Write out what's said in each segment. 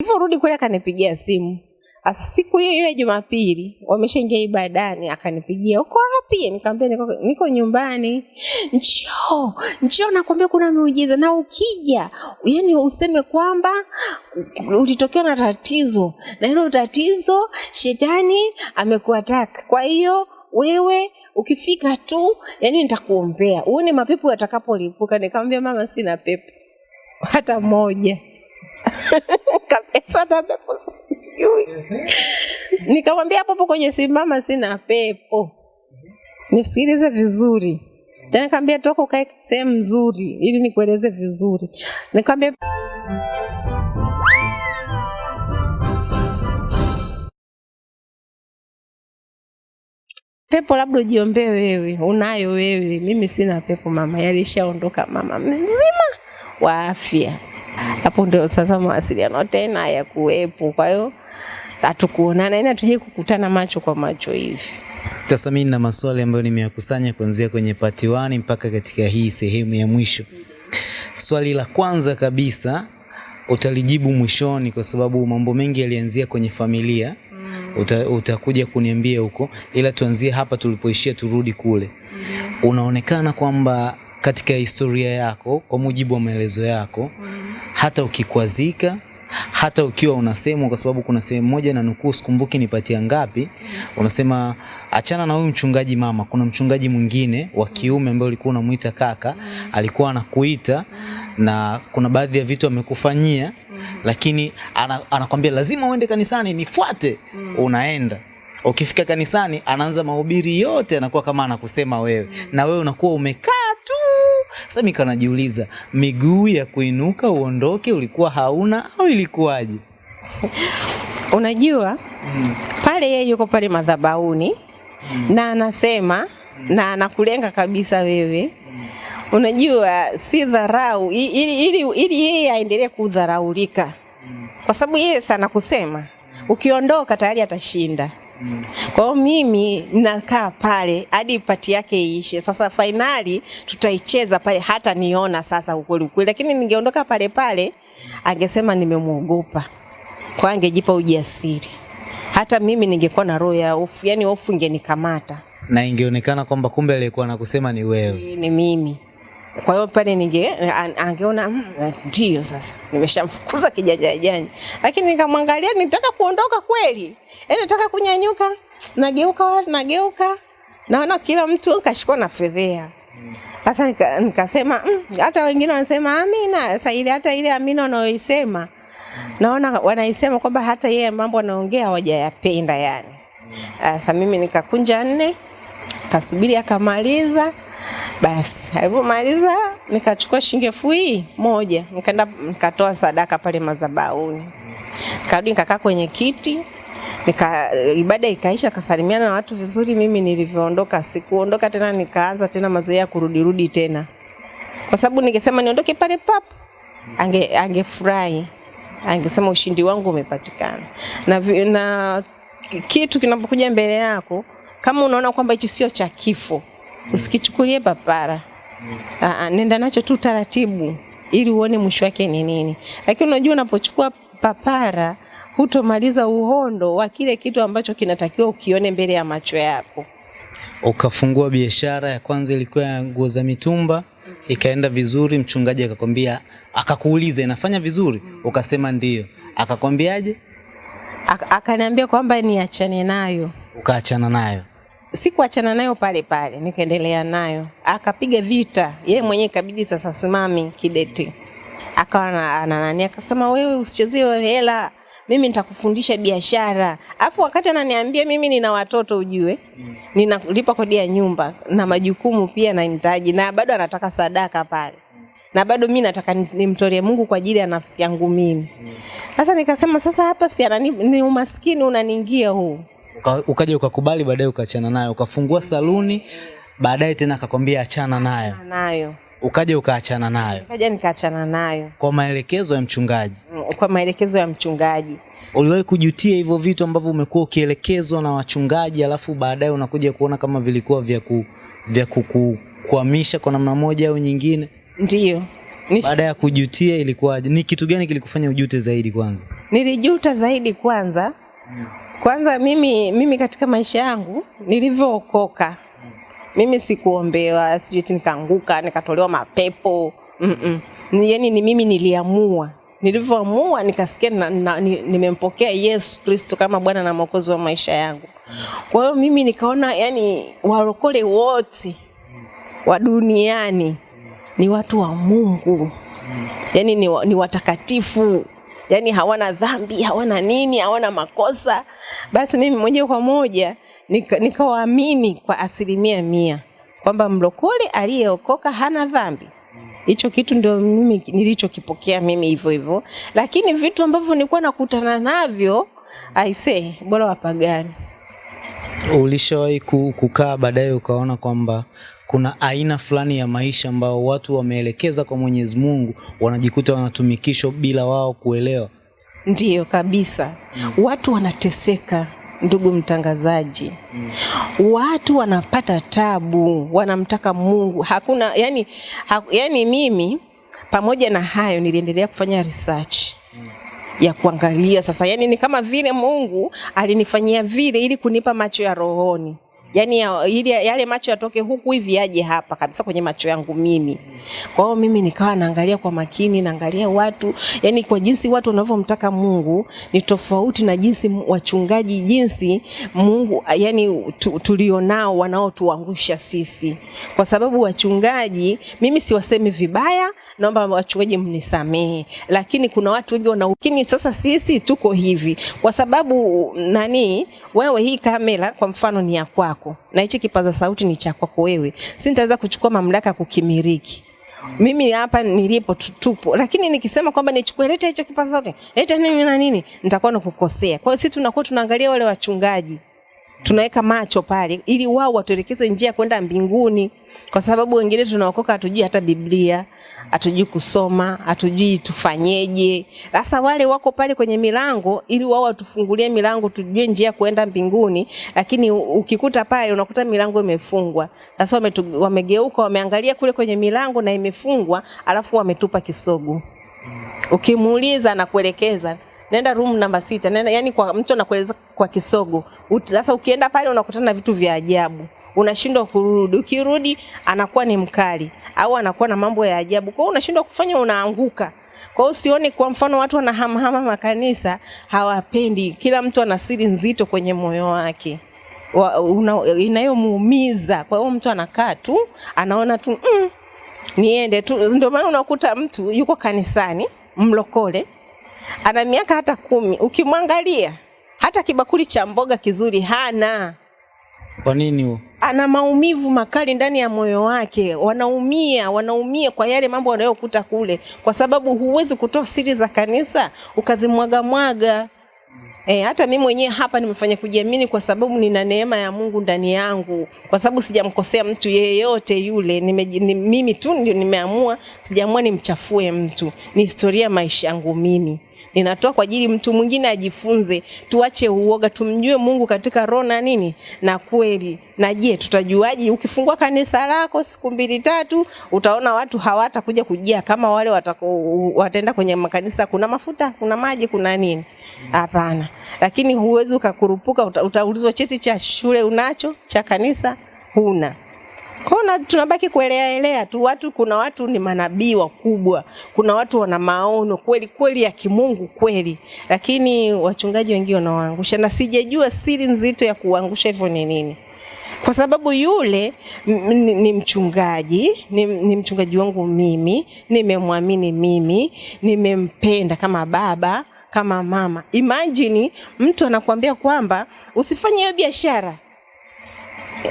Nilivyorudi kule akanipigia simu. Sasa siku hiyo hiyo ya Jumapili wameshaingia ibadani, akanipigia uko wapi? Nikamwambia niko, niko nyumbani. Njoo, njoo, nakwambia kuna miujiza, na ukija yani useme kwamba ulitokewa na tatizo, na hilo tatizo shetani amekuataka. Kwa hiyo wewe ukifika tu, yani nitakuombea uone mapepo yatakapolipuka. Nikamwambia mama, sina pepo hata moja kabisa, hata pepo sijui. Nikamwambia hapo kwenye simu, mama, sina pepo, nisikilize vizuri. Tena nikamwambia toka ukae sehemu nzuri ili nikueleze vizuri. Nikamwambia pepo labda ujiombee wewe, unayo wewe, mimi sina pepo mama, yalishaondoka mama mzima wa afya. Hapo ndio sasa mawasiliano tena ya kuwepo. Kwa hiyo hatukuonana, yani hatujai kukutana macho kwa macho hivi. Tasamini na maswali ambayo nimeyakusanya kuanzia kwenye part 1 mpaka katika hii sehemu ya mwisho. Swali la kwanza kabisa utalijibu mwishoni, kwa sababu mambo mengi yalianzia kwenye familia. Uta, utakuja kuniambia huko, ila tuanzie hapa tulipoishia, turudi kule. Unaonekana kwamba katika historia yako, kwa mujibu wa maelezo yako, mm. hata ukikwazika hata ukiwa unasema kwa sababu kuna sehemu moja na nukuu, sikumbuki nipatia ngapi, unasema achana na huyu mchungaji mama, kuna mchungaji mwingine wa kiume ambaye ulikuwa unamuita kaka, alikuwa anakuita na kuna baadhi ya vitu amekufanyia, lakini anakwambia lazima uende kanisani, nifuate. Unaenda ukifika kanisani, anaanza mahubiri yote, anakuwa kama anakusema wewe, na wewe unakuwa umekaa. Sasa mimi kanajiuliza, miguu ya kuinuka uondoke ulikuwa hauna au ilikuwaje? Unajua mm. pale yeye yuko pale madhabauni mm. na anasema mm. na anakulenga kabisa wewe. mm. Unajua si dharau ili, ili, ili yeye aendelee kudharaulika, mm. kwa sababu yeye sana kusema ukiondoka tayari atashinda. Kwa hiyo mimi nakaa pale hadi pati yake iishe. Sasa fainali tutaicheza pale, hata niona sasa ukweli ukweli, lakini ningeondoka pale pale angesema nimemwogopa, kwa angejipa ujasiri. Hata mimi ningekuwa na roho ya hofu, yani hofu ingenikamata Na ingeonekana kwamba kumbe aliyekuwa anakusema ni wewe. ni mimi. Kwa hiyo pale ninge angeona "Mm, ndio sasa nimeshamfukuza kijanja janja, lakini nikamwangalia, nitaka kuondoka kweli, yaani nataka kunyanyuka, nageuka nageuka, naona kila mtu kashikwa na fedhea. Sasa nika- nikasema "Mm, hata wengine wanasema amina. Sasa ile hata ile amina wanaoisema naona wanaisema kwamba hata yeye mambo anaongea hawajayapenda yani. Sasa mimi nikakunja nne kasubiri akamaliza. Basi alipomaliza nikachukua shilingi elfu moja nikaenda nikatoa sadaka pale madhabahuni, karudi nikakaa kwenye kiti nika ibada ikaisha, kasalimiana na watu vizuri. Mimi nilivyoondoka, sikuondoka tena, nikaanza tena mazoea ya kurudirudi tena, kwa sababu ningesema niondoke pale pap, ange angefurahi, angesema ushindi wangu umepatikana. Na, na kitu kinapokuja mbele yako, kama unaona kwamba hichi sio cha kifo, usikichukulie papara. Aa, nenda nacho tu taratibu ili uone mwisho wake ni nini. Lakini unajua unapochukua papara hutomaliza uhondo wa kile kitu ambacho kinatakiwa ukione mbele ya macho yako. Ukafungua biashara ya kwanza ilikuwa ya nguo za mitumba, ikaenda vizuri, mchungaji akakwambia, akakuuliza inafanya vizuri, ukasema ndio. Akakwambiaje? Ak- Akaniambia kwamba niachane nayo. Ukaachana nayo. Sikuachana nayo pale pale, nikaendelea nayo. Akapiga vita yeye mwenyewe, kabidi sasa simami kideti, akawa na- akasema wewe usichezee hela, mimi nitakufundisha biashara. Afu wakati ananiambia mimi nina watoto ujue, ninalipa kodi ya nyumba na majukumu pia nahitaji, na bado anataka sadaka pale, na bado mimi nataka nimtolee Mungu kwa ajili ya nafsi yangu mimi. Sasa nikasema sasa hapa si ni umaskini unaniingia huu Uka, ukaja ukakubali, baadaye ukaachana nayo, ukafungua saluni, baadaye tena akakwambia achana nayo, nayo ukaja ukaachana nayo kaja nikaachana nayo kwa maelekezo ya mchungaji. mm, kwa maelekezo ya mchungaji. Uliwahi kujutia hivyo vitu ambavyo umekuwa ukielekezwa na wachungaji, alafu baadaye unakuja kuona kama vilikuwa vya ku, vya kukukwamisha kwa namna moja au nyingine? Ndiyo, Nish- Baada ya kujutia ilikuwaje? Ni kitu gani kilikufanya ujute zaidi kwanza? Nilijuta zaidi kwanza. Kwanza mimi mimi katika maisha yangu nilivyookoka. Mimi sikuombewa, sijui nikaanguka, nikatolewa mapepo. Mm -mm. Ni, yani ni mimi niliamua. Nilivyoamua nikasikia na, na, ni, nimempokea Yesu Kristo kama Bwana na Mwokozi wa maisha yangu. Kwa hiyo mimi nikaona yani warokole wote wa duniani ni watu wa Mungu yani ni, ni watakatifu yani hawana dhambi hawana nini hawana makosa. Basi mimi moja kwa moja nika- nikawaamini kwa asilimia mia kwamba mlokole aliyeokoka hana dhambi. Hicho kitu ndio mimi nilichokipokea mimi hivyo hivyo. Lakini vitu ambavyo nilikuwa nakutana navyo aisee bora wapagani Ulishawahi kukaa baadaye ukaona kwamba kuna aina fulani ya maisha ambayo watu wameelekeza kwa Mwenyezi Mungu wanajikuta wanatumikishwa bila wao kuelewa? Ndiyo kabisa. Mm. Watu wanateseka, ndugu mtangazaji. Mm. Watu wanapata tabu, wanamtaka Mungu. Hakuna yani, ha, yani mimi pamoja na hayo niliendelea kufanya research ya kuangalia sasa, yani ni kama vile Mungu alinifanyia vile ili kunipa macho ya rohoni yaani ya, ili yale macho yatoke huku hivi yaje hapa kabisa kwenye macho yangu mimi. Kwa hiyo mimi nikawa naangalia kwa makini, naangalia watu, yani kwa jinsi watu wanavyomtaka Mungu ni tofauti na jinsi wachungaji, jinsi Mungu yani tu, tulionao wanaotuangusha sisi, kwa sababu wachungaji, mimi siwasemi vibaya, naomba wachungaji mnisamehe, lakini kuna watu wengi wana ukini. sasa sisi tuko hivi kwa sababu nani, wewe hii kamera kwa mfano ni ya kwako na hichi kipaza sauti ni cha kwako wewe, si nitaweza kuchukua mamlaka kukimiriki. mimi hapa nilipo tupo, lakini nikisema kwamba nichukue leta hicho kipaza sauti, leta nini na nini, nitakuwa nakukosea. Kwa hiyo sisi tunakuwa tunaangalia wale wachungaji tunaweka macho pale ili wao watuelekeze njia kwenda mbinguni, kwa sababu wengine tunaokoka hatujui hata Biblia, hatujui kusoma, hatujui tufanyeje. Sasa wale wako pale kwenye milango ili wao watufungulie milango tujue njia kwenda mbinguni, lakini ukikuta pale unakuta milango imefungwa. Sasa wamegeuka, wameangalia kule kwenye milango na imefungwa, alafu wametupa kisogo ukimuuliza anakuelekeza nenda room namba sita nenda, yani kwa mtu anakueleza kwa kisogo. Sasa ukienda pale unakutana na vitu vya ajabu, unashindwa kurudi. Ukirudi anakuwa ni mkali au anakuwa na mambo ya ajabu, kwa hiyo unashindwa kufanya, unaanguka. Kwa hiyo usione, kwa mfano watu wanahamahama makanisa hawapendi, kila mtu ana siri nzito kwenye moyo wake wa- inayomuumiza. Kwa hiyo mtu anakaa tu anaona tu mm, niende tu. Ndio maana unakuta mtu yuko kanisani mlokole, ana miaka hata kumi, ukimwangalia hata kibakuli cha mboga kizuri hana Kwa nini huo? ana maumivu makali ndani ya moyo wake, wanaumia, wanaumia kwa yale mambo wanayokuta kule, kwa sababu huwezi kutoa siri za kanisa ukazimwaga mwaga. E, hata mimi mwenyewe hapa nimefanya kujiamini kwa sababu nina neema ya Mungu ndani yangu, kwa sababu sijamkosea mtu yeyote yule. Nime, ni, mimi tu ndio nimeamua, sijaamua nimchafue mtu. Ni historia maisha yangu mimi ninatoa kwa ajili mtu mwingine ajifunze. Tuache uoga, tumjue Mungu katika roho na nini na kweli. Na je, tutajuaje? Ukifungua kanisa lako siku mbili tatu, utaona watu hawatakuja kujia kama wale watako, wataenda kwenye makanisa, kuna mafuta, kuna maji, kuna nini? Hapana. Lakini huwezi ukakurupuka, uta, utaulizwa cheti cha shule unacho, cha kanisa huna. Hiyo tunabaki kuelea elea tu. Watu, kuna watu ni manabii wakubwa, kuna watu wana maono kweli kweli ya kimungu kweli, lakini wachungaji wengi wanawaangusha, na sijajua siri nzito ya kuangusha hivyo ni nini kwa sababu yule ni, ni mchungaji ni, ni mchungaji wangu mimi, nimemwamini mimi, nimempenda kama baba kama mama. Imagine mtu anakuambia kwamba usifanye hiyo biashara,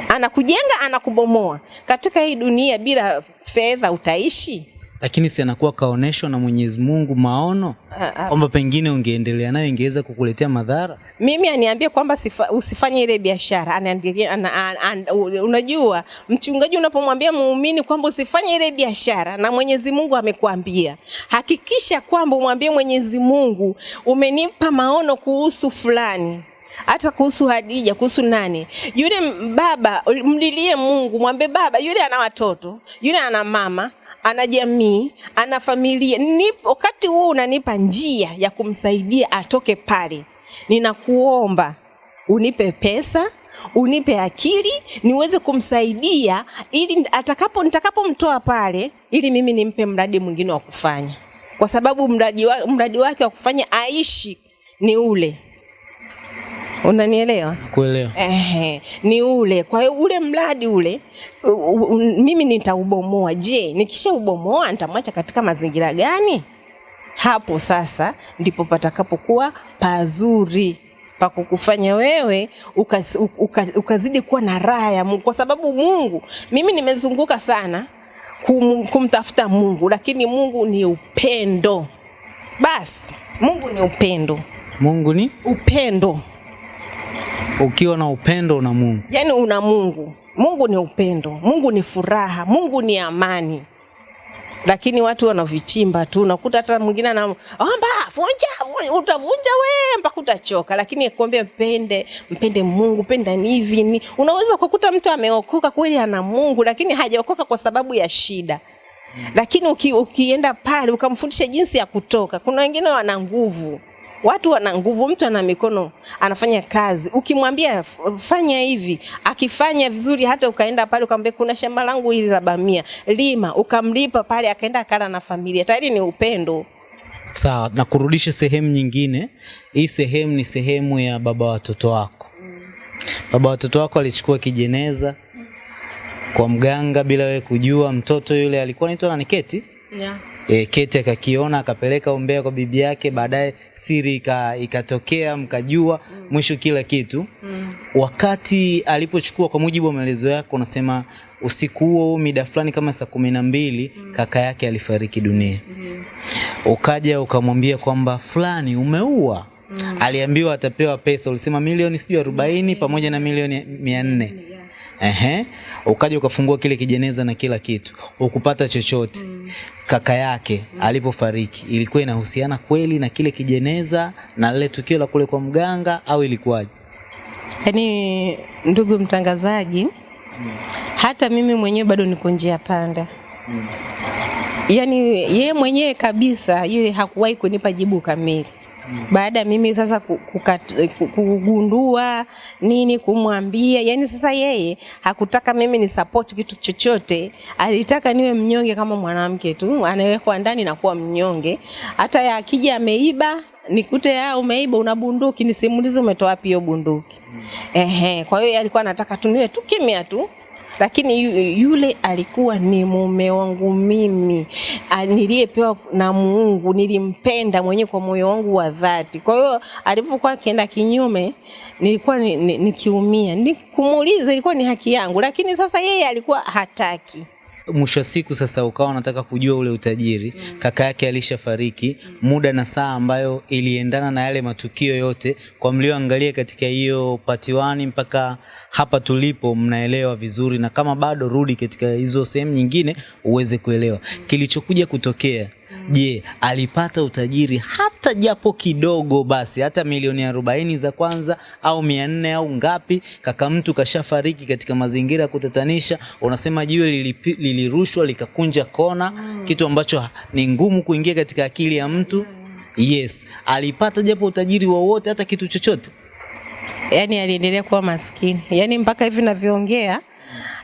anakujenga anakubomoa. Katika hii dunia bila fedha utaishi? Lakini si anakuwa kaonesho na Mwenyezi Mungu maono Ah, ah. kwamba pengine ungeendelea nayo ingeweza kukuletea madhara. mimi aniambie kwamba sifa, usifanye ile biashara anaendelea an, an, an, unajua mchungaji unapomwambia muumini kwamba usifanye ile biashara na Mwenyezi Mungu amekuambia hakikisha kwamba umwambie Mwenyezi Mungu umenipa maono kuhusu fulani hata kuhusu Hadija, kuhusu nani yule baba, mlilie Mungu, mwambie baba, yule ana watoto, yule ana mama ana jamii, ana familia. Nipo wakati huu unanipa njia ya kumsaidia atoke pale, ninakuomba unipe pesa unipe akili niweze kumsaidia ili atakapo nitakapomtoa pale, ili mimi nimpe mradi mwingine wa kufanya, kwa sababu mradi, wa, mradi wake wa kufanya aishi ni ule. Unanielewa? Kuelewa. Ehe, ni ule. Kwa hiyo ule mradi ule u, u, mimi nitaubomoa. Je, nikishaubomoa nitamwacha katika mazingira gani? Hapo sasa ndipo patakapokuwa pazuri pa kukufanya wewe ukaz, ukaz, ukazidi kuwa na raha ya Mungu, kwa sababu Mungu, mimi nimezunguka sana kum, kumtafuta Mungu, lakini Mungu ni upendo. Basi Mungu ni upendo, Mungu ni upendo ukiwa na upendo na Mungu. yaani una Mungu. Mungu ni upendo, Mungu ni furaha, Mungu ni amani. Lakini watu wanavichimba tu, unakuta hata mwingine na omba vunja, vunja, utavunja we mpaka utachoka, lakini kuambia mpende, mpende Mungu, penda ni hivi ni. Unaweza kukuta mtu ameokoka kweli, ana Mungu, lakini hajaokoka kwa sababu ya shida lakini uki, ukienda pale ukamfundisha jinsi ya kutoka. Kuna wengine wana nguvu, watu wana nguvu, mtu ana mikono anafanya kazi, ukimwambia fanya hivi, akifanya vizuri, hata ukaenda pale ukamwambia kuna shamba langu hili la bamia, lima, ukamlipa pale, akaenda akala na familia, tayari ni upendo. Sawa, na kurudisha sehemu nyingine. Hii sehemu ni sehemu ya baba watoto wako. Baba watoto wako alichukua kijeneza kwa mganga bila wewe kujua. Mtoto yule alikuwa anaitwa nani? Keti. Yeah. E, Kete akakiona akapeleka umbea kwa bibi yake, baadaye siri ika- ikatokea, mkajua mwisho kila kitu. Wakati alipochukua, kwa mujibu wa maelezo yako, unasema usiku huo mida fulani kama saa kumi na mbili kaka yake alifariki dunia. Ukaja ukamwambia kwamba fulani umeua. Aliambiwa atapewa pesa, ulisema milioni sijui arobaini pamoja na milioni mia nne. Ehe, ukaja ukafungua kile kijeneza na kila kitu, ukupata chochote. mm. Kaka yake alipofariki ilikuwa inahusiana kweli na kile kijeneza na lile tukio la kule kwa mganga au ilikuwaje? Yaani, ndugu mtangazaji, hata mimi mwenyewe bado niko njia panda. Yaani yeye mwenyewe kabisa yule hakuwahi kunipa jibu kamili. Baada ya mimi sasa kukat- kugundua nini kumwambia, yani sasa yeye hakutaka mimi ni support kitu chochote, alitaka niwe mnyonge kama mwanamke tu, anawekwa ndani na kuwa mnyonge. Hata ya akija ameiba nikute ya umeiba una bunduki, nisimulize umetoa wapi hiyo bunduki. Mm. Ehe, kwa hiyo alikuwa anataka tu niwe tu kimya tu lakini yule alikuwa ni mume wangu mimi niliyepewa na Mungu, nilimpenda mwenyewe kwa moyo wangu wa dhati. Kwa hiyo alipokuwa akienda kinyume, nilikuwa ni- ni- nikiumia, ni kumuuliza, ilikuwa ni haki yangu, lakini sasa yeye alikuwa hataki. Mwisho wa siku sasa ukawa unataka kujua ule utajiri. mm. Kaka yake alishafariki, mm. muda na saa ambayo iliendana na yale matukio yote. Kwa mlioangalia katika hiyo patiwani 1 mpaka hapa tulipo, mnaelewa vizuri, na kama bado, rudi katika hizo sehemu nyingine uweze kuelewa mm. kilichokuja kutokea. Je, alipata utajiri hata japo kidogo basi, hata milioni arobaini za kwanza au mia nne au ngapi? Kaka mtu kashafariki katika mazingira ya kutatanisha, unasema jiwe lilipi- lilirushwa likakunja kona, kitu ambacho ni ngumu kuingia katika akili ya mtu. Yes, alipata japo utajiri wowote, hata kitu chochote. yani aliendelea kuwa maskini, yani mpaka hivi navyoongea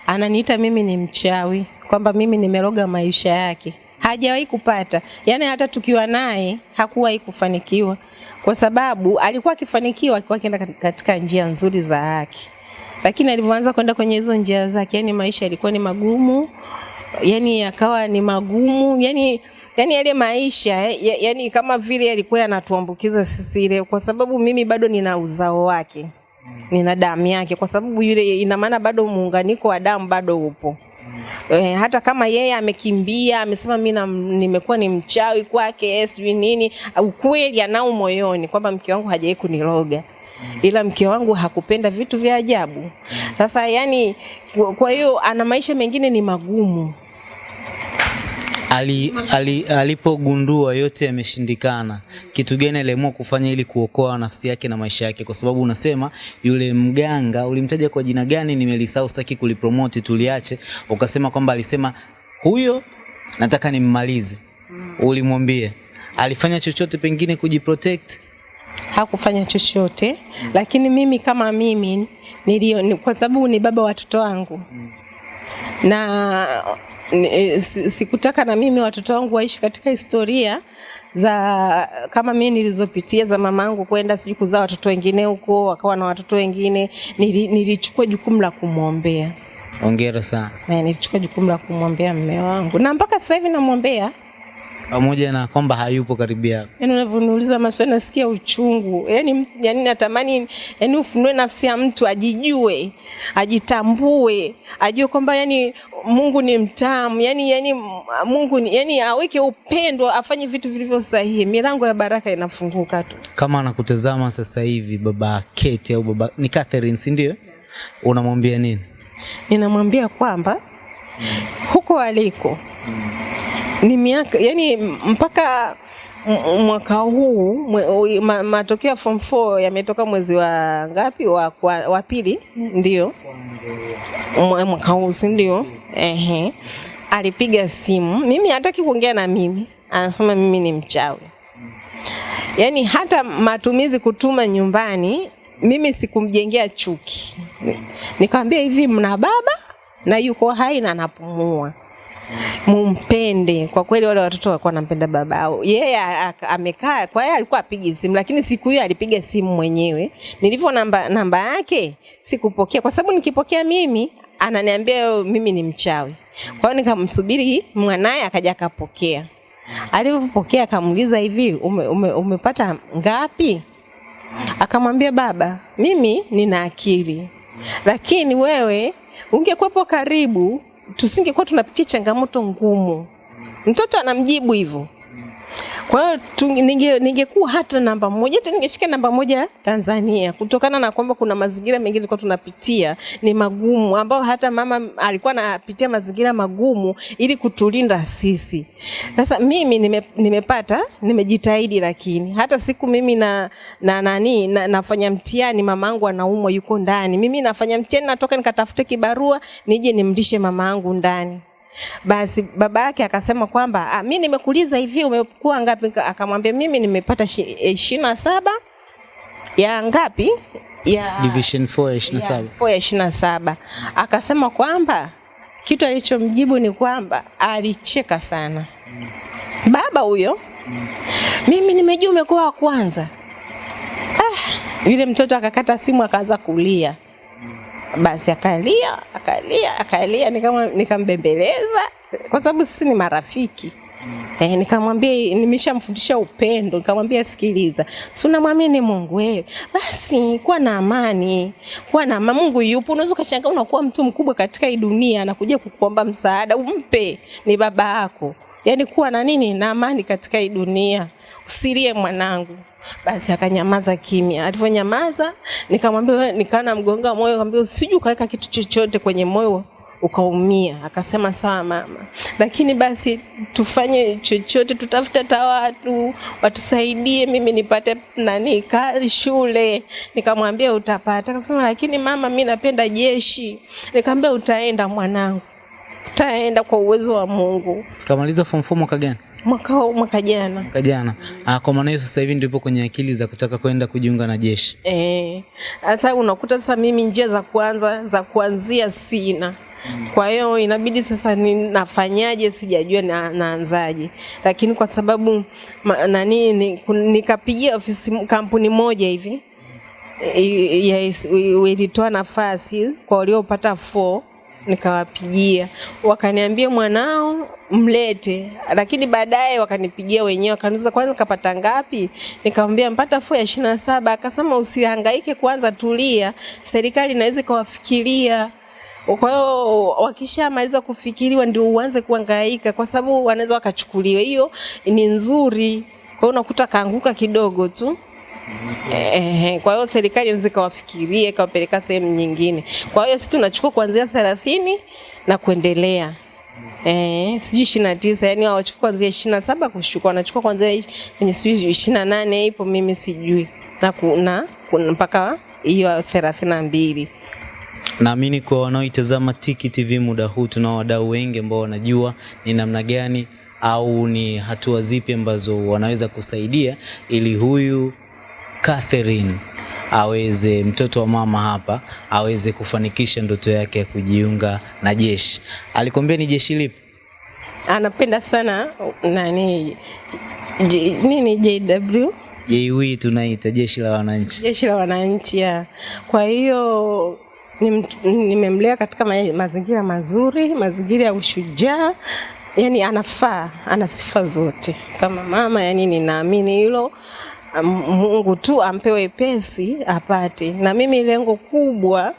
ananiita mimi ni mchawi, kwamba mimi nimeroga maisha yake. Hajawahi kupata, yaani hata tukiwa naye hakuwahi kufanikiwa, kwa sababu alikuwa akifanikiwa alikuwa akienda katika njia nzuri za haki, lakini alivyoanza kwenda kwenye hizo njia zake, yani maisha yalikuwa ni magumu, yani yakawa ni magumu, yani yani yale maisha eh, yani kama vile yalikuwa yanatuambukiza sisi ile, kwa sababu mimi bado nina uzao wake, nina damu yake, kwa sababu yule, ina maana bado muunganiko wa damu bado upo. Eh, hata kama yeye amekimbia amesema mi nimekuwa ni mchawi kwake eh, sijui nini, ukweli anao moyoni kwamba mke wangu hajawahi kuniroga ila mke wangu hakupenda vitu vya ajabu. Sasa yani, kwa hiyo ana maisha mengine ni magumu. Ali, ali, alipogundua yote yameshindikana, kitu gani aliamua kufanya ili kuokoa nafsi yake na maisha yake? Kwa sababu unasema yule mganga ulimtaja kwa jina gani? Nimelisahau, sitaki kulipromote, tuliache. Ukasema kwamba alisema huyo nataka nimmalize, Ulimwambie alifanya chochote pengine kujiprotect? hakufanya chochote mm. lakini mimi kama mimi nilio, kwa sababu ni baba wa watoto wangu mm. na sikutaka na mimi watoto wangu waishi katika historia za kama mimi nilizopitia za mamangu kwenda sijui kuzaa watoto wengine huko wakawa na watoto wengine nili, nilichukua jukumu la kumwombea Hongera sana. na nilichukua jukumu la kumwombea mume wangu na mpaka sasa hivi namwombea Pamoja na kwamba hayupo karibu yako. Yaani unavyoniuliza maswali nasikia uchungu. Yaani yani natamani yani ufunue nafsi ya mtu ajijue, ajitambue, ajue kwamba yani Mungu ni mtamu, yani yani Mungu ni yani aweke upendo, afanye vitu vilivyo sahihi. Milango ya baraka inafunguka tu. Kama anakutazama sasa hivi baba Kate au baba ni Catherine, si ndio? Unamwambia nini? Ninamwambia kwamba huko aliko ni miaka yani mpaka mwaka huu mwe, ma, matokeo ya form 4 yametoka mwezi wa ngapi? Wa, wa, wa pili? Ndio. Mwaka huu si ndio? Ehe. Alipiga simu. Mimi hataki kuongea na mimi. Anasema mimi ni mchawi. Yaani hata matumizi kutuma nyumbani mimi sikumjengea chuki. Ni- nikamwambia hivi mna baba na yuko hai na anapumua mumpende. Kwa kweli wale watoto walikuwa wanampenda babao yeye a- a- amekaa kwa yeye alikuwa apigi simu lakini siku hiyo alipiga simu mwenyewe. Nilivyo namba namba yake sikupokea. Kwa sababu nikipokea mimi ananiambia mimi ni mchawi. Kwa hiyo nikamsubiri mwanaye akaja akapokea. Alivyopokea akamuuliza hivi ume, ume, umepata ngapi? Akamwambia baba mimi nina akili. Lakini wewe ungekuwepo karibu tusingekuwa tunapitia changamoto ngumu. Mtoto anamjibu hivyo kwa hiyo ninge- ningekuwa hata namba moja hata ningeshika namba moja Tanzania kutokana na kwamba kuna mazingira mengine tulikuwa tunapitia ni magumu ambao hata mama alikuwa anapitia mazingira magumu ili kutulinda sisi. Sasa mimi nime, nimepata nimejitahidi, lakini hata siku mimi na, na nani na, nafanya mtihani mamangu anaumwa yuko ndani, mimi nafanya mtihani natoka nikatafute kibarua nije nimlishe mamangu ndani. Basi baba yake akasema kwamba mimi mi nimekuuliza hivi umekuwa ngapi? Akamwambia mimi nimepata ishirini na saba ya ngapi ya Division 4 ya 27. ya four ya ishirini na saba. Akasema kwamba kitu alichomjibu ni kwamba alicheka sana baba huyo. Mimi nimejua umekuwa wa kwanza. Ah, yule mtoto akakata simu akaanza kulia. Basi akalia akalia akalia, nikama nikambembeleza kwa sababu sisi ni marafiki. mm. Eh, nikamwambia nimeshamfundisha upendo, nikamwambia sikiliza, si unamwamini Mungu wewe, basi kuwa na amani, kuwa na amani. Mungu yupo. Unaweza ukashangaa unakuwa mtu mkubwa katika hii dunia, anakuja kukuomba msaada, umpe, ni baba yako. Yani kuwa na nini na amani katika hii dunia, usilie mwanangu. Basi akanyamaza kimya. Alivyonyamaza nikamwambia, nikana mgonga moyo, akamwambia usiju ukaweka kitu chochote kwenye moyo ukaumia. Akasema sawa mama, lakini basi tufanye chochote, tutafute hata watu watusaidie, mimi nipate nani ka shule. Nikamwambia utapata. Akasema lakini mama, mi napenda jeshi. Nikamwambia utaenda mwanangu, utaenda kwa uwezo wa Mungu. Kamaliza form 4 mwaka gani? Mwaka mwaka jana Mwaka jana. Ah, kwa maana hiyo sasa hivi ndipo kwenye akili za kutaka kwenda kujiunga na jeshi. Eh, sasa unakuta sasa mimi njia za kwanza za kuanzia sina. Kwa hiyo inabidi sasa ni nafanyaje, sijajua na, naanzaje, lakini kwa sababu ma, nani ni, nikapigia ofisi kampuni moja hivi yes, ilitoa nafasi kwa waliopata 4 nikawapigia, wakaniambia mwanao mlete, lakini baadaye wakanipigia wenyewe wakaniuliza kwanza kapata ngapi? Nikamwambia mpata fu ya ishirini na saba. Akasema usihangaike kwanza, tulia, serikali inaweza ikawafikiria. Kwa hiyo wakishamaliza kufikiriwa ndio uanze kuangaika, kwa sababu wanaweza wakachukuliwa. Hiyo ni nzuri, kwa hiyo unakuta kaanguka kidogo tu. Ehe, kwa hiyo serikali inaweza ikawafikirie ikawapeleka sehemu nyingine. Kwa hiyo sisi tunachukua kuanzia thelathini na kuendelea. Eh, sijui ishirini na tisa yani hawachukua kuanzia ishirini na saba kushuka, wanachukua kuanzia kwenye sijui ishirini na nane ipo, mimi sijui na kuna, kuna mpaka hiyo thelathini na mbili. Naamini kwa wanaoitazama Tiki TV muda huu tunao wadau wengi ambao wanajua ni namna gani au ni hatua zipi ambazo wanaweza kusaidia ili huyu Catherine aweze mtoto wa mama hapa aweze kufanikisha ndoto yake ya kujiunga na jeshi. Alikwambia ni jeshi lipi? Anapenda sana nani J, nini JW JW tunaita jeshi la wananchi. jeshi la wananchi ya. Kwa hiyo nimemlea katika ma- mazingira mazuri, mazingira ya ushujaa, yani anafaa, ana sifa zote kama mama, yani ninaamini hilo. Mungu tu ampewe pesi apate, na mimi lengo kubwa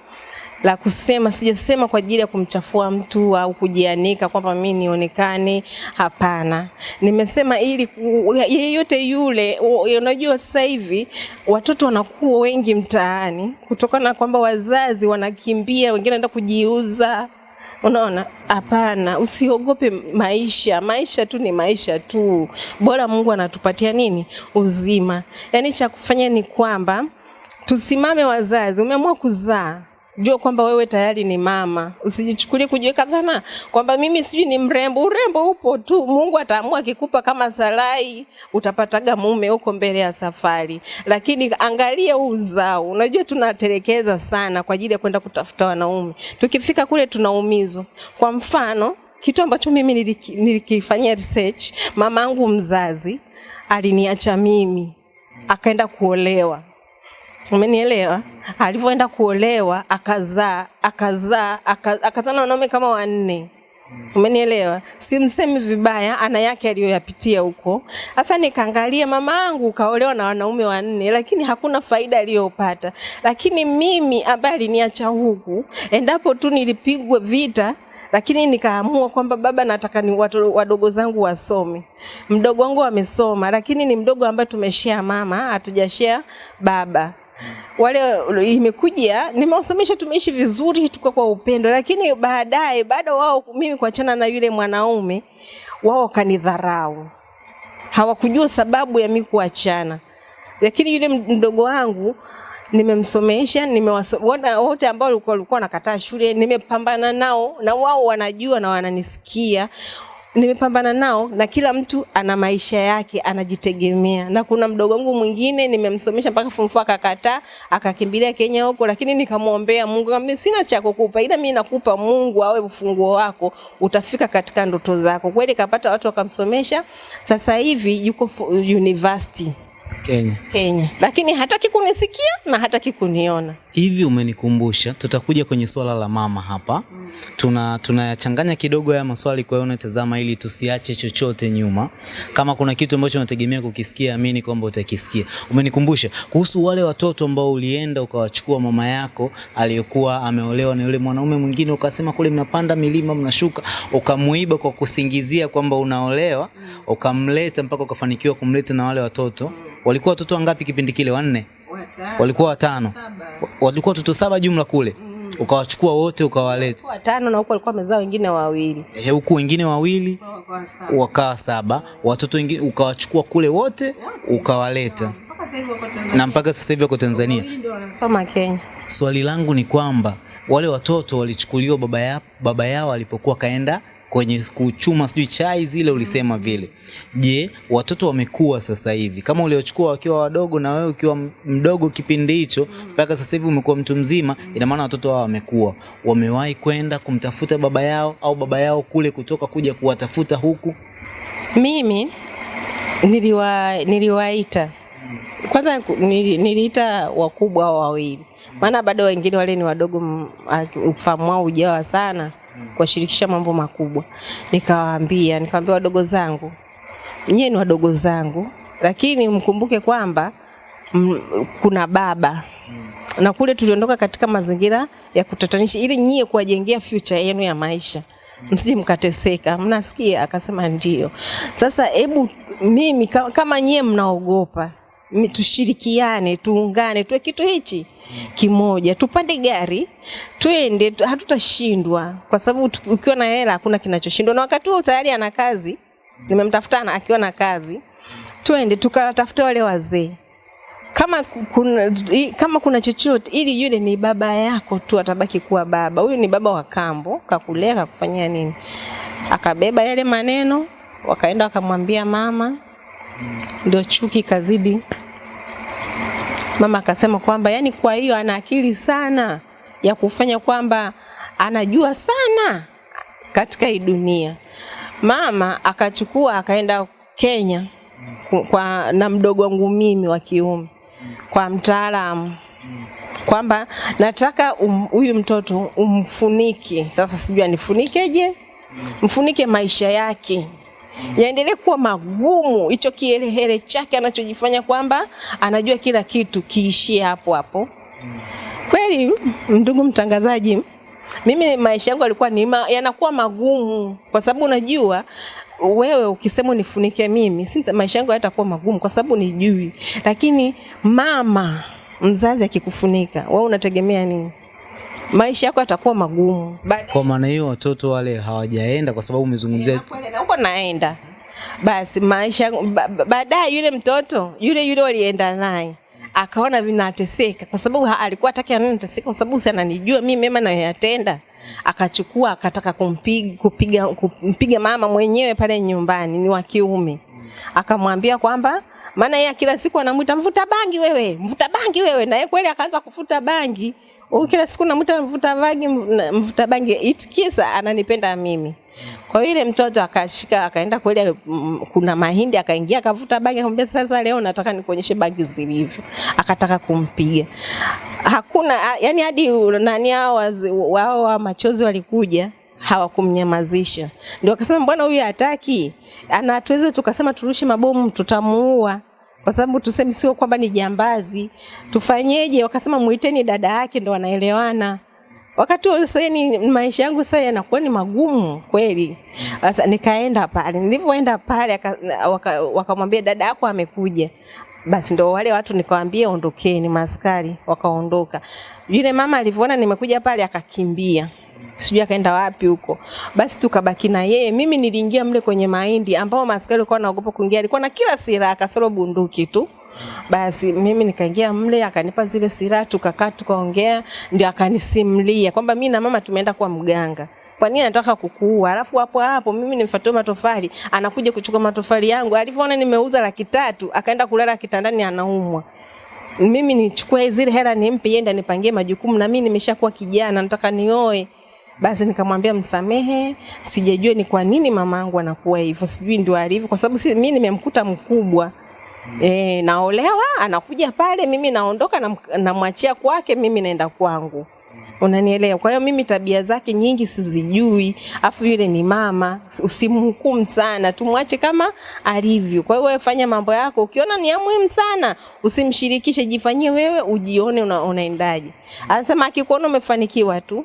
la kusema sijasema kwa ajili ya kumchafua mtu au kujianika kwamba mimi nionekane. Hapana, nimesema ili yeyote yule. Unajua sasa hivi watoto wanakuwa wengi mtaani kutokana na kwamba wazazi wanakimbia, wengine wanaenda kujiuza. Unaona, hapana, usiogope maisha. Maisha tu ni maisha tu, bora Mungu anatupatia nini? Uzima. Yaani cha kufanya ni kwamba tusimame wazazi, umeamua kuzaa jua kwamba wewe tayari ni mama, usijichukulie kujiweka sana. Kwamba mimi sijui ni mrembo. Urembo upo tu, Mungu ataamua akikupa kama Sarai, utapataga mume huko mbele ya safari, lakini angalia huu uzao. Unajua tunaterekeza sana kwa ajili ya kwenda kutafuta wanaume, tukifika kule tunaumizwa. Kwa mfano kitu ambacho mimi niliki- nilikifanyia research, mamangu mzazi aliniacha mimi. Akaenda kuolewa Umenielewa? Alivyoenda kuolewa akazaa, akazaa, aka- akazaa na wanaume kama wanne. Umenielewa? Simsemi vibaya, ana yake aliyoyapitia huko. Sasa nikaangalia mama angu kaolewa na wanaume wanne, lakini hakuna faida aliyopata. Lakini mimi ambaye aliniacha huku, endapo tu nilipigwe vita lakini nikaamua kwamba baba, nataka ni watu wadogo zangu wasome. Mdogo wangu amesoma, lakini ni mdogo ambaye tumeshare mama, hatujashare baba wale imekuja nimewasomesha, tumeishi vizuri, tuko kwa upendo, lakini baadaye baada wao mimi kuachana na yule mwanaume wao wakanidharau, hawakujua sababu ya mimi kuachana. Lakini yule mdogo wangu nimemsomesha, nimewaona wote ambao walikuwa wanakataa shule, nimepambana nao na wao wanajua na wananisikia nimepambana nao na kila mtu ana maisha yake anajitegemea, na kuna mdogo wangu mwingine nimemsomesha mpaka form 4 akakataa, akakimbilia Kenya huko, lakini nikamwombea Mungu, akamwambia sina cha kukupa, ila mimi nakupa Mungu awe ufunguo wako, utafika katika ndoto zako. Kweli kapata watu wakamsomesha, sasa hivi yuko university Kenya. Kenya, lakini hataki kunisikia na hataki kuniona. Hivi umenikumbusha, tutakuja kwenye swala la mama hapa. Tuna tunayachanganya kidogo haya maswali, kwa hiyo unatazama ili tusiache chochote nyuma. Kama kuna kitu ambacho unategemea kukisikia, amini kwamba utakisikia. Umenikumbusha kuhusu wale watoto ambao ulienda ukawachukua mama yako aliyekuwa ameolewa na yule mwanaume mwingine, ukasema kule mnapanda milima mnashuka, ukamuiba kwa kusingizia kwamba unaolewa, ukamleta mpaka ukafanikiwa kumleta na wale watoto. Walikuwa watoto wangapi kipindi kile? Wanne? Walikuwa watano, Wa- walikuwa watoto saba jumla kule, ukawachukua wote ukawaleta. Watano na huko walikuwa wamezaa wengine wawili. Ehe, huku wengine wawili wakawa saba, watoto wengine ukawachukua kule wote ukawaleta, na mpaka sasa hivi wako Tanzania. Soma Kenya. Swali langu ni kwamba wale watoto walichukuliwa baba, yao, baba yao alipokuwa kaenda kwenye kuchuma sijui chai zile ulisema vile. Je, watoto wamekuwa sasa hivi? Kama uliochukua wakiwa wadogo na wewe ukiwa mdogo kipindi hicho mpaka sasa hivi umekuwa mtu mzima, ina maana watoto hao wamekuwa, wamewahi kwenda kumtafuta baba yao au baba yao kule kutoka kuja kuwatafuta huku? Mimi niliwa niliwaita. Kwanza, niliita wakubwa wawili, maana bado wengine wale ni wadogo, ufahamu wao ujawa sana kuwashirikisha mambo makubwa. Nikawaambia, nikawaambia wadogo zangu, nyie ni wadogo zangu, lakini mkumbuke kwamba kuna baba na kule tuliondoka katika mazingira ya kutatanisha, ili nyie kuwajengea future yenu ya maisha, msije mkateseka. Mnasikia? Akasema ndio. Sasa hebu mimi kama, nyie mnaogopa tushirikiane, tuungane, tuwe kitu hichi kimoja, tupande gari twende, hatutashindwa kwa sababu ukiwa na hela hakuna kinachoshindwa, na wakati huo tayari ana kazi, nimemtafuta akiwa na kazi, twende tukawatafute wale wazee kama kuna, kama kuna chochote ili yule ni baba yako tu atabaki kuwa baba. Huyu ni baba wa kambo, kakulea kakufanyia nini? Akabeba yale maneno, wakaenda wakamwambia mama, ndio chuki kazidi. Mama akasema kwamba yani, kwa hiyo ana akili sana ya kufanya kwamba anajua sana katika hii dunia. Mama akachukua akaenda Kenya kwa na mdogo wangu mimi wa kiume kwa mtaalamu kwamba nataka huyu um- huyu mtoto umfunike. Sasa sijui anifunikeje, mfunike maisha yake yaendelee kuwa magumu, hicho kiherehere chake anachojifanya kwamba anajua kila kitu kiishie hapo hapo. Kweli ndugu mtangazaji, mimi maisha yangu yalikuwa ni ma, yanakuwa magumu kwa sababu unajua wewe ukisema unifunike mimi si maisha yangu hayatakuwa magumu kwa sababu nijui, lakini mama mzazi akikufunika wewe unategemea nini? Maisha yako yatakuwa magumu. Baadaye Kwa maana hiyo watoto wale hawajaenda kwa sababu umezungumzia huko naenda. Basi maisha baadaye yule mtoto yule yule walienda naye akaona vinateseka kwa sababu alikuwa hataki anateseka kwa sababu si ananijua mimi mema nayoyatenda. Akachukua akataka kumpiga kupiga kumpiga mama mwenyewe pale nyumbani ni wa kiume. Akamwambia kwamba maana yeye kila siku anamwita mvuta bangi wewe mvuta bangi wewe. Na yeye kweli akaanza kufuta bangi Huyu kila siku namuta mvuta bangi mvuta bangi itikisa ananipenda mimi. Kwa hiyo ile mtoto akashika akaenda kweli, mm, kuna mahindi akaingia akavuta bangi, akamwambia sasa, leo nataka nikuonyeshe bangi zilivyo. Akataka kumpiga, hakuna yani, hadi nani hao wao wa machozi walikuja hawakumnyamazisha, ndio akasema mbona huyu hataki, ana tuweze tukasema turushe mabomu tutamuua kwa sababu tuseme sio kwamba ni jambazi, tufanyeje? Wakasema muiteni dada yake, ndo wanaelewana wakati huo sasa ni maisha yangu sasa yanakuwa ni magumu kweli. Sasa nikaenda pale, nilivyoenda pale wakamwambia waka- dada yako amekuja. Basi ndo wale watu nikawaambia ondokeni, maskari wakaondoka. Yule mama alivyoona nimekuja pale akakimbia sijui akaenda wapi huko. Basi tukabaki na yeye. Mimi niliingia mle kwenye mahindi ambao maskari walikuwa wanaogopa kuingia, alikuwa na kila silaha kasoro bunduki tu. Basi mimi nikaingia mle, akanipa zile silaha, tukakaa tukaongea, ndio akanisimulia kwamba mimi na mama tumeenda kwa mganga kwa nini anataka kukuua? Alafu hapo hapo mimi nimfuatia matofali, anakuja kuchukua matofali yangu. Alivyoona nimeuza laki tatu, akaenda kulala kitandani anaumwa mimi nichukue zile hela nimpe yenda nipangie majukumu, na mimi nimeshakuwa kijana, nataka nioe. Basi nikamwambia msamehe, sijajua ni kwa nini mama yangu anakuwa hivyo, sijui ndio alivyo, kwa sababu si, mimi nimemkuta mkubwa mm. e, naolewa, anakuja pale, mimi naondoka, namwachia namwachia kwake, mimi naenda kwangu. Unanielewa? Kwa hiyo mimi tabia zake nyingi sizijui, afu yule ni mama, usimhukumu sana, tumwache kama alivyo. Kwa hiyo wewe fanya mambo yako, ukiona ni ya muhimu sana usimshirikishe, jifanyie wewe, ujione una, unaendaje. Anasema akikuona umefanikiwa tu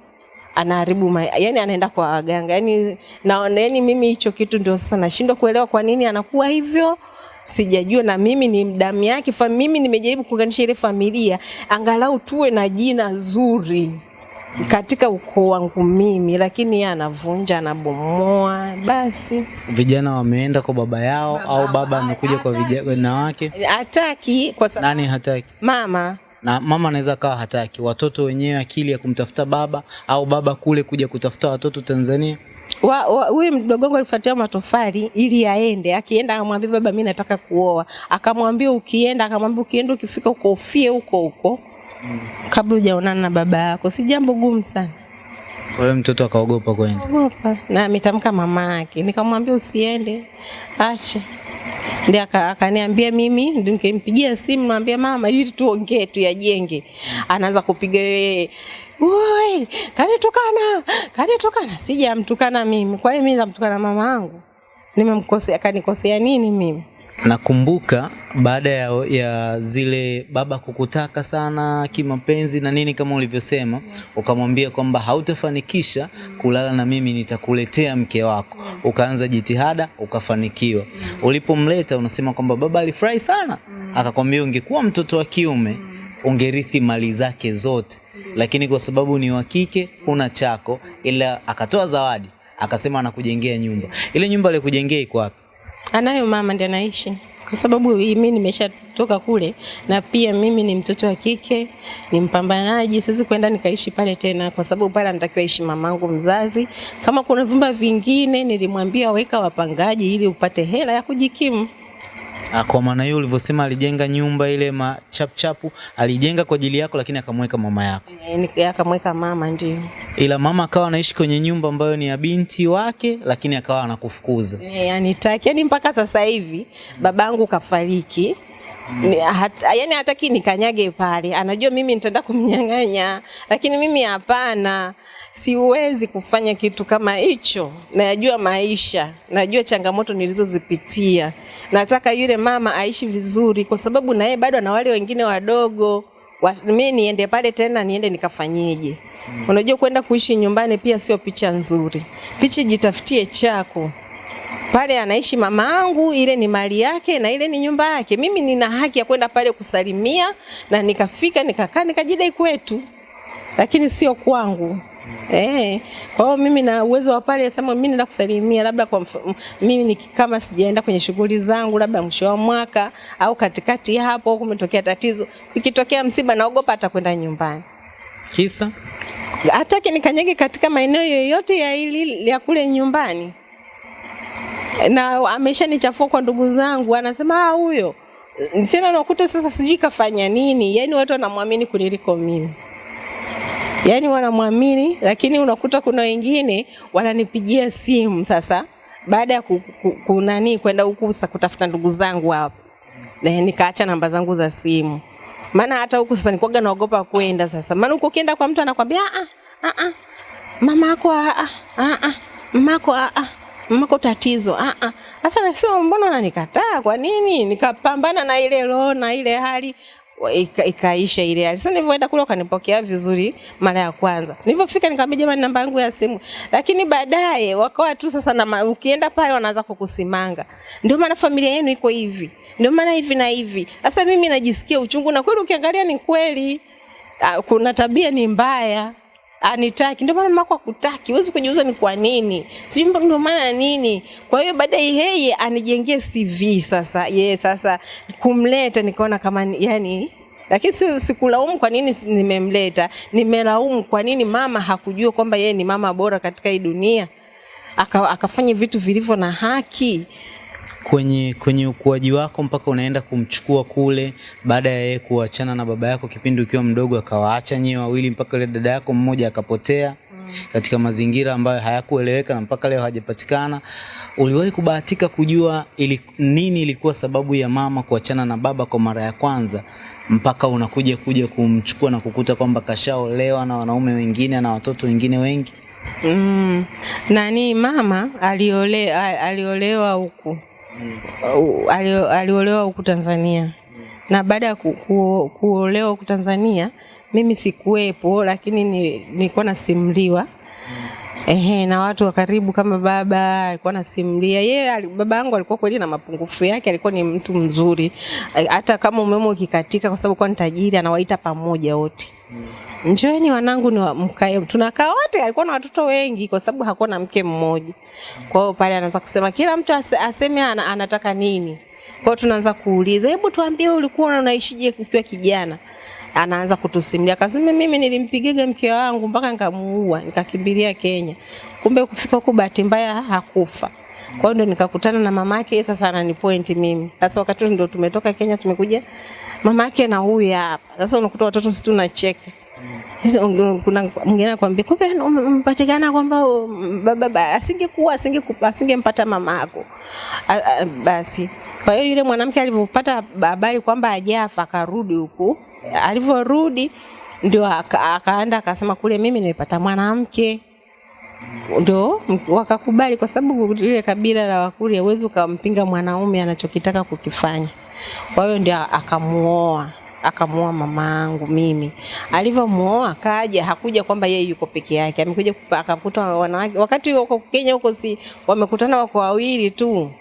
anaharibu ma, yani anaenda kwa waganga. Yani, naona yani mimi hicho kitu ndio sasa nashindwa kuelewa kwa nini anakuwa hivyo. Sijajua na mimi ni damu yake fa, mimi nimejaribu kuunganisha ile familia angalau tuwe na jina zuri katika ukoo wangu mimi, lakini yeye anavunja anabomoa. Basi. Vijana wameenda kwa baba yao au baba amekuja kwa vijana wake, hataki kwa sababu nani hataki? mama na mama anaweza kawa hataki, watoto wenyewe akili ya kumtafuta baba au baba kule kuja kutafuta watoto Tanzania. huyu mdogo wangu alifuatia matofali ili aende. Akienda akamwambia baba, mimi nataka kuoa. Akamwambia ukienda, akamwambia ukienda, ukifika huko ufie huko huko kabla hujaonana na baba yako. Si jambo gumu sana. Kwa hiyo mtoto akaogopa kwenda. ogopa na ametamka mama yake, nikamwambia usiende, acha. Ndio akaniambia mimi, nikimpigia simu namwambia mama, ili tuongee tu yajenge. Anaanza kupiga yeye, woi, kanitukana, kanitukana. Sijamtukana mimi, kwa hiyo mimi namtukana mama yangu? Nimemkosea, kanikosea nini mimi? Nakumbuka baada ya, ya zile baba kukutaka sana kimapenzi na nini kama ulivyosema, ukamwambia kwamba hautafanikisha kulala na mimi, nitakuletea mke wako. Ukaanza jitihada, ukafanikiwa. Ulipomleta unasema kwamba baba alifurahi sana, akakwambia ungekuwa mtoto wa kiume ungerithi mali zake zote, lakini kwa sababu ni wa kike huna chako, ila akatoa zawadi, akasema anakujengea nyumba. Ile nyumba alikujengea iko wapi? Anayo mama ndiye anaishi, kwa sababu mimi nimeshatoka kule, na pia mimi ni mtoto wa kike, ni mpambanaji, siwezi kwenda nikaishi pale tena, kwa sababu pale anatakiwa ishi mamangu mzazi. Kama kuna vyumba vingine, nilimwambia weka wapangaji ili upate hela ya kujikimu. Ah, Kwa maana hiyo ulivyosema alijenga nyumba ile machapchapu, alijenga kwa ajili yako, lakini akamweka mama yako, Eh, Akamweka mama, ndio ila mama akawa anaishi kwenye nyumba ambayo ni ya binti wake, lakini akawa anakufukuza. Eh, anitaki yani mpaka sasa hivi babangu kafariki Mm. hat, yani hataki nikanyage pale, anajua mimi nitaenda kumnyang'anya, lakini mimi hapana, siwezi kufanya kitu kama hicho. Najua maisha, najua changamoto nilizozipitia. Nataka yule mama aishi vizuri, kwa sababu na yeye bado ana wale wengine wadogo. Wa, mimi niende pale tena, niende nikafanyeje? Unajua kwenda kuishi nyumbani pia sio picha nzuri. Picha jitafutie chako pale anaishi mama angu ile ni mali yake na ile ni nyumba yake. Mimi nina haki ya kwenda pale kusalimia na nikafika nikakaa nikajidai kwetu, lakini sio kwangu. Eh, kwa hiyo mimi na uwezo wa pale sema mimi nenda kusalimia labda kwa mf- mimi ni kama sijaenda kwenye shughuli zangu labda mwisho wa mwaka au katikati hapo kumetokea tatizo, ikitokea msiba naogopa hata kwenda nyumbani. Kisa? Hataki nikanyage katika maeneo yoyote ya ili ya kule nyumbani, na ameshanichafua kwa ndugu zangu, anasema ah, huyo. Tena nakuta sasa sijui kafanya nini. yaani watu wanamwamini kuniliko mimi, yani wanamwamini, lakini unakuta kuna wengine wananipigia simu sasa baada ya ku- ku- kunani kwenda huku kutafuta ndugu zangu hapo, na nikaacha namba zangu za simu. Maana hata huku sasa nikuaga naogopa kwenda sasa, maana huko ukienda kwa mtu anakwambia a a a mama yako a a a ah mama yako a a mama yako tatizo a a Sasa nasema mbona ananikataa Kwa nini? Nikapambana na ile roho na ile hali ika, ikaisha ile hali. Sasa nilivyoenda kule wakanipokea vizuri mara ya kwanza. Nilivyofika nikamwambia jamani, namba yangu ya simu, lakini baadaye wakawa tu sasa na ukienda pale wanaanza kukusimanga, ndio maana familia yenu iko hivi, ndio maana hivi na hivi. Sasa mimi najisikia uchungu, na kweli ukiangalia ni kweli Ah, kuna tabia ni mbaya anitaki. Ndio maana mako akutaki huwezi kujiuza ni kwa nini. Sijui ndio maana nini. Kwa hiyo baadaye yeye anijengee CV sasa. Yeye sasa kumleta nikaona kama ni- yani lakini si- sikulaumu kwa nini nimemleta. Nimelaumu kwa nini mama hakujua kwamba yeye ni mama bora katika hii dunia. Aka, akafanya vitu vilivyo na haki kwenye kwenye ukuaji wako mpaka unaenda kumchukua kule, baada ya yeye kuachana na baba yako kipindi ukiwa mdogo, akawaacha nyewe wawili mpaka ile dada yako mmoja akapotea katika mazingira ambayo hayakueleweka na mpaka leo hajapatikana. Uliwahi kubahatika kujua ili, nini ilikuwa sababu ya mama kuachana na baba kwa mara ya kwanza mpaka unakuja kuja kumchukua na kukuta kwamba kashaolewa na wanaume wengine na watoto wengine wengi? Mm. Nani mama aliole, aliolewa huku U- alio- aliolewa huku Tanzania. Na baada ya ku, ku, kuolewa huku Tanzania mimi sikuwepo, lakini ni- nilikuwa nasimuliwa Ehe, na watu wa karibu kama baba alikuwa nasimulia yeye. Baba yangu alikuwa kweli na mapungufu yake, alikuwa ni mtu mzuri, hata kama umeme ukikatika, kwa sababu kwa ni tajiri, anawaita pamoja wote Njoeni wanangu ni mkae, tunakaa wote. Alikuwa na watoto wengi kwa sababu hakuwa na mke mmoja. Kwa hiyo pale anaanza kusema kila mtu ase, aseme ana, anataka nini. Kwa hiyo tunaanza kuuliza, hebu tuambie ulikuwa unaishije ukiwa kijana? Anaanza kutusimulia, akasema mimi nilimpigaga mke wangu mpaka nikamuua, nikakimbilia Kenya. Kumbe kufika huko bahati mbaya hakufa. Kwa hiyo ndo nikakutana na mamake, sasa ananipoint mimi. Sasa wakati ndio tumetoka Kenya tumekuja mamake na huyu hapa. Sasa unakuta watoto sisi tunacheka. Kuna mwingine anakuambia kumbe umepatikana kwamba baba asingekuwa asingeku- asingempata mama yako. Basi kwa hiyo yule mwanamke alivyopata habari kwamba ajafa akarudi huku, alivyorudi ndio aka- akaenda akasema kule, mimi nimepata mwanamke ndio wakakubali, kwa sababu ile kabila la Wakurya huwezi ukampinga mwanaume anachokitaka kukifanya. Kwa hiyo ndio akamuoa akamuoa mamaangu mimi. Alivyomuoa kaja, hakuja kwamba yeye yuko peke yake, amekuja akakuta wanawake. Wakati huko Kenya huko, si wamekutana wako wawili tu,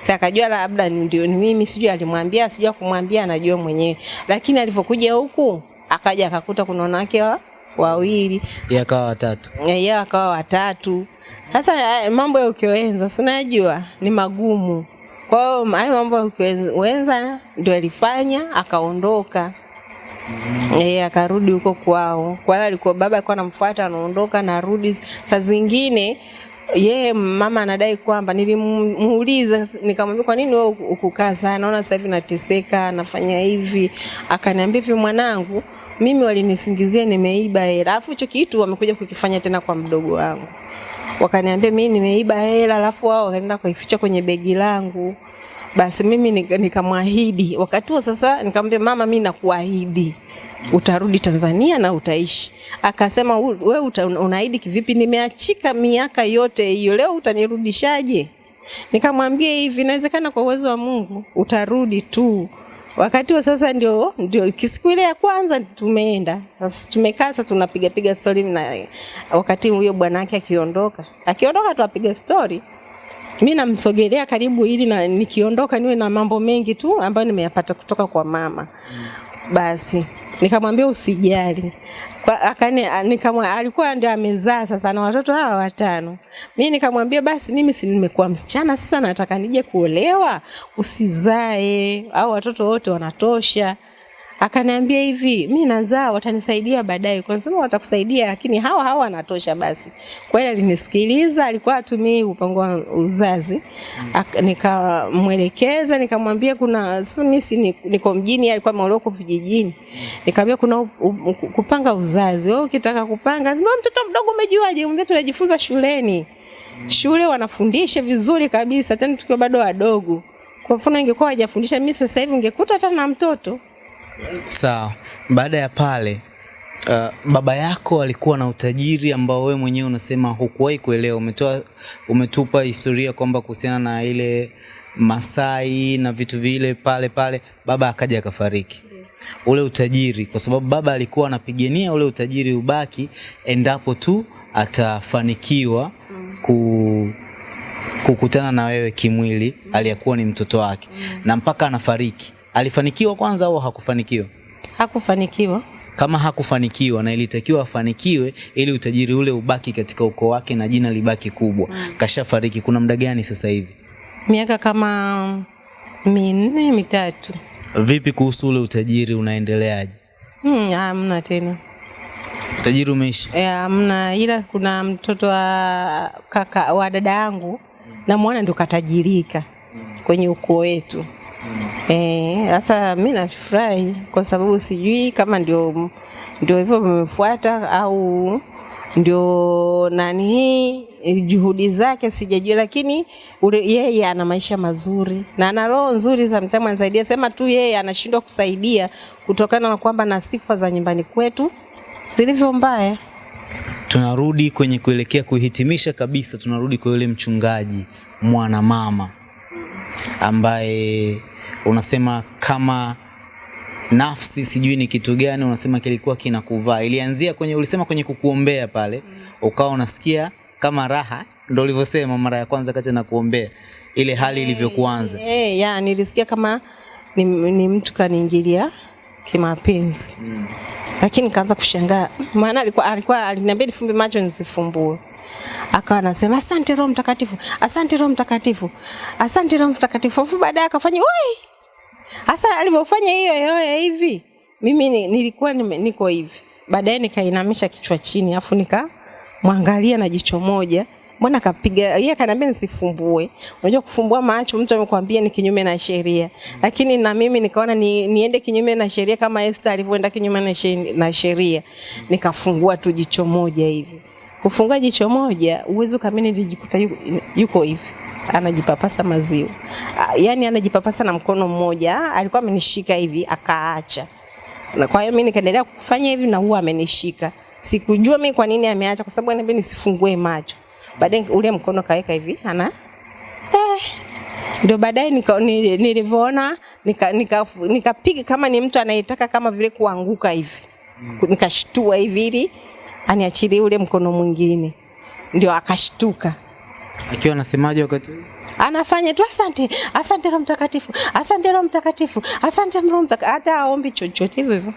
si akajua labda ndio ni mimi, sijui alimwambia, sijui kumwambia, anajua mwenyewe. Lakini alivyokuja huku akaja akakuta kuna wanawake wa, wawili Yeye akawa watatu. yeye akawa watatu. Sasa eh, mambo ya ukioenza, si unajua ni magumu. Kwa hiyo hayo mambo ya kuenza ndio alifanya akaondoka. Mm. Eh, akarudi huko kwao. Kwa hiyo alikuwa baba alikuwa anamfuata anaondoka narudi. Saa zingine yeye mama anadai kwamba nilimuuliza nikamwambia kwa nini wewe ukukaa sana naona sasa hivi nateseka nafanya hivi akaniambia hivi mwanangu mimi walinisingizia nimeiba hela alafu hicho kitu wamekuja kukifanya tena kwa mdogo wangu wakaniambia mimi nimeiba hela alafu wao wakaenda kuificha kwenye begi langu basi mimi nika- nikamwahidi wakati huo sasa nikamwambia mama mimi nakuahidi utarudi Tanzania na utaishi. Akasema we uta- unaahidi kivipi? Nimeachika miaka yote hiyo, leo utanirudishaje? Nikamwambia hivi, inawezekana kwa uwezo wa Mungu utarudi tu. Wakati huo sasa ndio ndio siku ile ya kwanza tumeenda. Sasa tumekaa sasa tunapiga piga story na wakati huyo bwana akiondoka. Akiondoka tuapiga stori mi namsogelea karibu ili na nikiondoka niwe na mambo mengi tu ambayo nimeyapata kutoka kwa mama. Basi nikamwambia usijali. Akani, nikamwa, alikuwa ndio amezaa sasa na watoto hawa watano. Mimi nikamwambia basi mimi si nimekuwa msichana sasa nataka nije kuolewa, usizae au watoto wote wanatosha. Akaniambia hivi, mi nazaa watanisaidia baadaye. Kwa nini watakusaidia lakini hawa hawa wanatosha basi. Kwa hiyo alinisikiliza, alikuwa atumii mpango wa uzazi. Ak- Nikamwelekeza, nikamwambia kuna mimi si niko mjini, alikuwa Moroko vijijini. Nikamwambia kuna kupanga uzazi. Wewe ukitaka kupanga, sema mtoto mdogo umejuaje? Mwambie tunajifunza shuleni. Shule wanafundisha vizuri kabisa tena tukiwa bado wadogo. Kwa mfano ingekuwa hajafundisha mimi sasa hivi ungekuta hata na mtoto. Sawa. Baada ya pale uh, baba yako alikuwa na utajiri ambao wewe mwenyewe unasema hukuwahi kuelewa. Umetoa umetupa historia kwamba kuhusiana na ile Masai na vitu vile pale pale, baba akaja akafariki. Ule utajiri, kwa sababu baba alikuwa anapigania ule utajiri ubaki endapo tu atafanikiwa ku kukutana na wewe kimwili aliyekuwa ni mtoto wake mm. na mpaka anafariki. Alifanikiwa kwanza au hakufanikiwa? Hakufanikiwa. Kama hakufanikiwa na ilitakiwa afanikiwe ili utajiri ule ubaki katika ukoo wake na jina libaki kubwa. Kashafariki. Kuna muda gani sasa hivi? Miaka kama minne mitatu. Vipi kuhusu ule utajiri, unaendeleaje? Hmm, hamna tena. Utajiri umeisha? Eh, Hamna, ila kuna mtoto wa kaka wa dada yangu namwona ndio katajirika kwenye ukoo wetu. Eh, sasa mi nafurahi kwa sababu sijui kama ndio ndio hivyo vimefuata au ndio nani hii juhudi zake sijajua, lakini yeye ana maisha mazuri na ana roho nzuri za mtamu anasaidia. Sema tu yeye anashindwa kusaidia kutokana na kwamba na sifa za nyumbani kwetu zilivyo mbaya. Tunarudi kwenye kuelekea kuhitimisha kabisa, tunarudi kwa yule mchungaji mwana mama ambaye unasema kama nafsi sijui ni kitu gani unasema kilikuwa kinakuvaa. Ilianzia kwenye ulisema kwenye kukuombea pale, ukawa unasikia kama raha, ndo ulivyosema mara ya kwanza kati na kuombea ile hali hey, ilivyokuanza. Eh, ya nilisikia kama ni, ni mtu kaniingilia kimapenzi Mm. lakini nikaanza kushangaa, maana alikuwa alikuwa aliniambia nifumbe macho nisifumbue. Akawa anasema asante Roho Mtakatifu, asante Roho Mtakatifu, asante Roho Mtakatifu. Afu baadaye akafanya wai, hasa alivyofanya hiyo yoyo hivi, mimi ni, nilikuwa nime, niko hivi. Baadaye nikainamisha kichwa chini, afu nikamwangalia na jicho moja Mbona kapiga yeye kaniambia nisifumbue. Unajua kufumbua macho mtu amekwambia ni kinyume na sheria. Lakini na mimi nikaona ni, niende kinyume na sheria kama Esther alivyoenda kinyume na sheria. Nikafungua tu jicho moja hivi. Kufungua jicho moja uwezo kamili nilijikuta yuko, yuko hivi anajipapasa maziwa. yani Yaani anajipapasa na mkono mmoja. Alikuwa amenishika hivi akaacha. Na kwa hiyo mimi nikaendelea kufanya hivi na huwa amenishika. Sikujua mimi kwa nini ameacha kwa sababu ananiambia nisifungue macho. Baadaye ule mkono kaweka hivi ana eh, ndio baadaye nika- nili- nilivyoona nikapiga nika, nika kama ni mtu anayetaka kama vile kuanguka hivi, nikashtua hivi ili aniachilie ule mkono mwingine, ndio akashtuka Akiwa anasemaje wakati anafanya tu asante, asante Roho Mtakatifu, asante Roho Mtakatifu, asante Roho Mtakatifu, hata aombi chochote hivyo hivyo.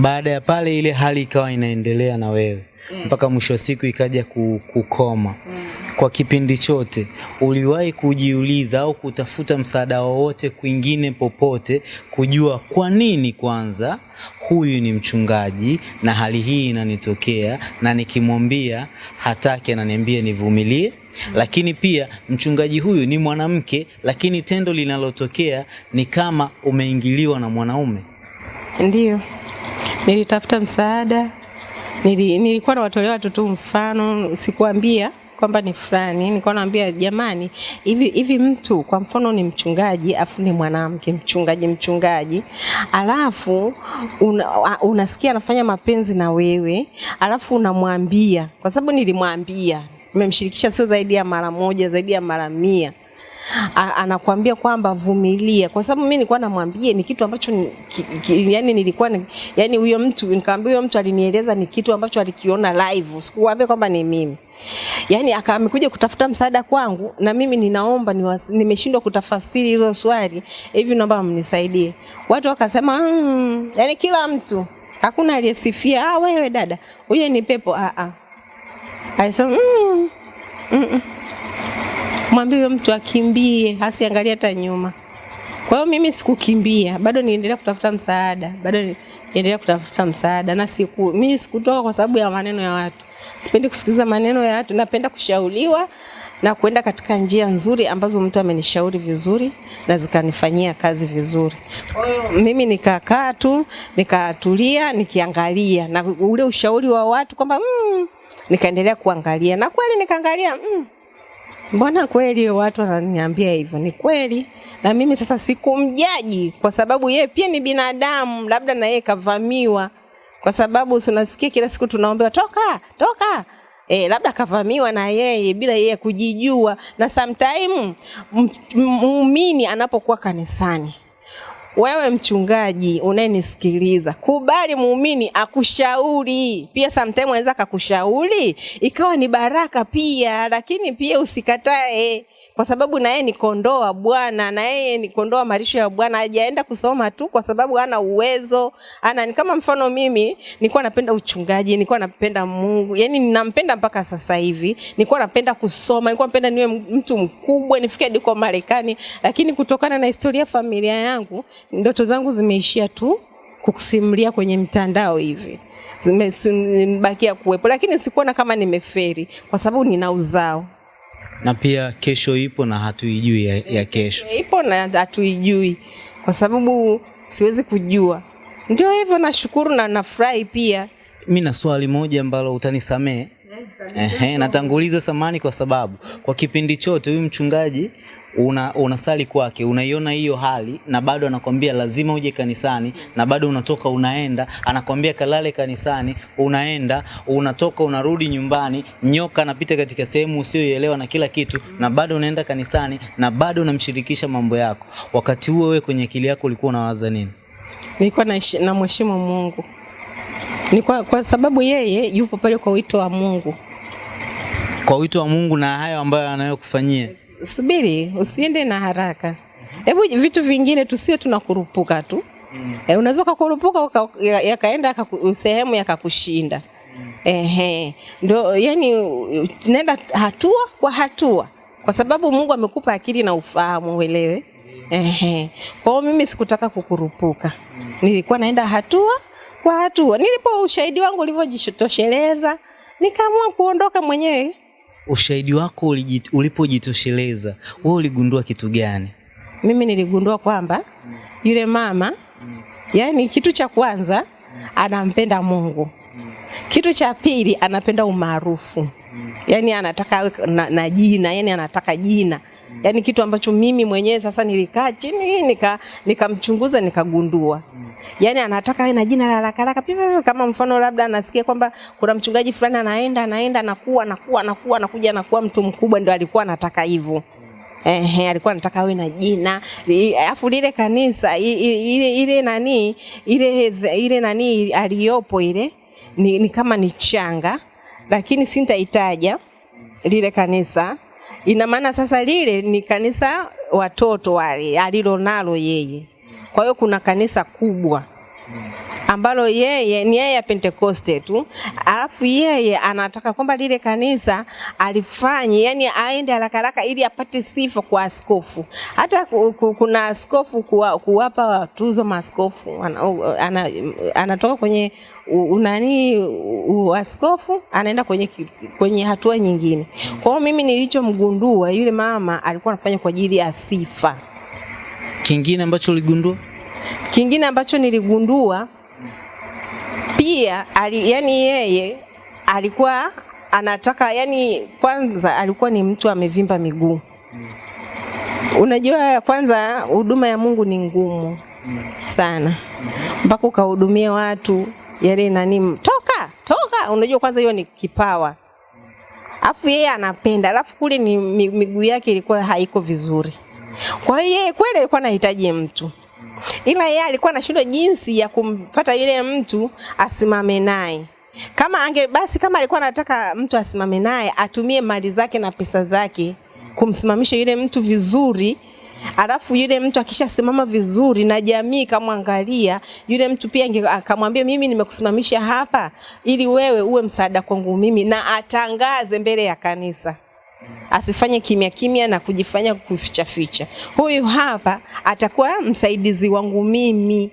Baada ya pale ile hali ikawa inaendelea na wewe mpaka mwisho wa siku ikaja kukoma. Kukoma. kwa kipindi chote uliwahi kujiuliza au kutafuta msaada wowote kwingine popote kujua kwa nini kwanza huyu ni mchungaji na hali hii inanitokea na nikimwambia hataki ananiambia nivumilie? Lakini pia mchungaji huyu ni mwanamke lakini tendo linalotokea ni kama umeingiliwa na mwanaume. Ndio nilitafuta msaada. Nili, nilikuwa nawatolea watu tu mfano, sikuambia kwamba ni fulani. Nilikuwa naambia jamani, hivi hivi mtu kwa mfano ni mchungaji afu ni mwanamke mchungaji mchungaji, alafu una, unasikia anafanya mapenzi na wewe, alafu unamwambia, kwa sababu nilimwambia, nimemshirikisha sio zaidi ya mara moja, zaidi ya mara mia anakuambia kwamba vumilia, kwa sababu mimi nilikuwa namwambia ni kitu ambacho ki, ki, yani nilikuwa ni, yani huyo mtu nikamwambia huyo mtu alinieleza ni kitu ambacho alikiona live, sikuambia kwamba ni mimi. Yani akamekuja kutafuta msaada kwangu na mimi ninaomba niwas- nimeshindwa kutafasiri hilo swali, hivi naomba mnisaidie. Watu wakasema mm, yani kila mtu hakuna aliyesifia ah, wewe dada huyo ni pepo ah, ah. Alisema mm, mm, mm mwambie huyo mtu akimbie, asiangalie hata nyuma. Kwa hiyo mimi sikukimbia, bado niendelea kutafuta msaada, bado niendelea kutafuta msaada na siku mimi sikutoka kwa sababu ya maneno ya watu. Sipendi kusikiliza maneno ya watu, napenda kushauriwa na kuenda katika njia nzuri ambazo mtu amenishauri vizuri na zikanifanyia kazi vizuri. Kwa mimi nikakaa tu, nikatulia, nikiangalia na ule ushauri wa watu kwamba mm, nikaendelea kuangalia na kweli nikaangalia mm, Mbona kweli watu wananiambia hivyo? Ni kweli, na mimi sasa sikumjaji kwa sababu yeye pia ni binadamu, labda na yeye kavamiwa, kwa sababu si unasikia kila siku tunaombewa toka toka. E, labda kavamiwa na yeye bila yeye kujijua, na sometime muumini anapokuwa kanisani wewe mchungaji unayenisikiliza, kubali muumini akushauri. Pia sometimes anaweza akakushauri ikawa ni baraka pia, lakini pia usikatae, kwa sababu na yeye ni kondoo wa Bwana, na yeye ni kondoo wa malisho ya Bwana. Hajaenda kusoma tu kwa sababu hana uwezo, ana ni kama mfano mimi nilikuwa napenda uchungaji, nilikuwa napenda Mungu, yani ninampenda mpaka sasa hivi. Nilikuwa napenda kusoma, nilikuwa napenda niwe mtu mkubwa, nifike diko Marekani, lakini kutokana na historia familia yangu, ndoto zangu zimeishia tu kukusimulia kwenye mtandao hivi. Zimebakia kuwepo, lakini sikuona kama nimeferi kwa sababu nina uzao. Na pia kesho ipo na hatuijui ya, ya kesho. Ipo na hatuijui kwa sababu siwezi kujua. Ndio hivyo, nashukuru na nafurahi pia. mi na swali moja ambalo utanisamee Ehe, natanguliza samani kwa sababu. Kwa kipindi chote huyu mchungaji una, unasali kwake unaiona hiyo hali na bado anakwambia lazima uje kanisani na bado unatoka unaenda. Anakwambia kalale kanisani unaenda unatoka unarudi nyumbani nyoka anapita katika sehemu usiyoielewa na kila kitu na bado unaenda kanisani na bado unamshirikisha mambo yako. Wakati huo wewe kwenye akili yako ulikuwa unawaza nini? Nilikuwa na namheshimu Mungu. Ni kwa, kwa sababu yeye yupo pale kwa wito wa Mungu. kwa wito wa Mungu na hayo ambayo anayokufanyia Subiri, usiende na haraka. Hebu vitu vingine tusiwe tunakurupuka tu. Mm. E, unaweza ukakurupuka uka, ya- yakaenda yaka sehemu yakakushinda. Ehe, ndio yani tunaenda hatua kwa hatua, kwa sababu Mungu amekupa akili na ufahamu, uelewe. Ehe, kwa hiyo mimi sikutaka kukurupuka, nilikuwa naenda hatua kwa hatua. Nilipo ushahidi wangu ulivyojitosheleza, nikaamua kuondoka mwenyewe. Ushahidi wako ulipojitosheleza wewe uligundua kitu gani? Mimi niligundua kwamba yule mama yani, kitu cha kwanza anampenda Mungu, kitu cha pili anapenda umaarufu, yani anataka na, na jina, yani anataka jina, yani kitu ambacho mimi mwenyewe sasa nilikaa chini nika nikamchunguza nikagundua yani anataka awe na jina la haraka haraka kama mfano labda anasikia kwamba kuna mchungaji fulani anaenda anaenda anakuwa anakuwa anakuwa anakuja anakuwa mtu mkubwa, ndio alikuwa anataka hivyo. Ehe, alikuwa anataka awe na jina alafu lile kanisa ile ile nani ile ile nani aliyopo ile ni, ni kama ni changa, lakini sintaitaja lile kanisa. Ina maana sasa lile ni kanisa watoto wale alilonalo yeye. Kwa hiyo kuna kanisa kubwa ambalo yeye ni yeye ya Pentekoste tu, alafu yeye anataka kwamba lile kanisa alifanye, yani aende haraka haraka ili apate sifa kwa askofu. Hata ku- ku- kuna askofu kuwa, kuwapa tuzo maskofu ana, ana, anatoka kwenye unani uaskofu anaenda kwenye, kwenye hatua nyingine. Kwa hiyo mimi nilichomgundua yule mama alikuwa anafanya kwa ajili ya sifa. Kingine ambacho uligundua? Kingine ambacho niligundua pia ali, yani yeye alikuwa anataka yani, kwanza alikuwa ni mtu amevimba miguu. mm. Unajua, kwanza huduma ya Mungu ni ngumu mm. sana, mpaka ukahudumia watu yale nani, toka toka. Unajua, kwanza hiyo ni kipawa, afu yeye anapenda, alafu kule ni miguu yake ilikuwa haiko vizuri. Kwa hiyo yeye kweli alikuwa anahitaji mtu ila yeye alikuwa anashindwa jinsi ya kumpata yule mtu asimame naye. Kama ange basi, kama alikuwa anataka mtu asimame naye, atumie mali zake na pesa zake kumsimamisha yule mtu vizuri, alafu yule mtu akishasimama vizuri na jamii kamwangalia yule mtu pia akamwambia, mimi nimekusimamisha hapa ili wewe uwe msaada kwangu mimi, na atangaze mbele ya kanisa asifanye kimya kimya na kujifanya kuficha ficha. Huyu hapa atakuwa msaidizi wangu mimi.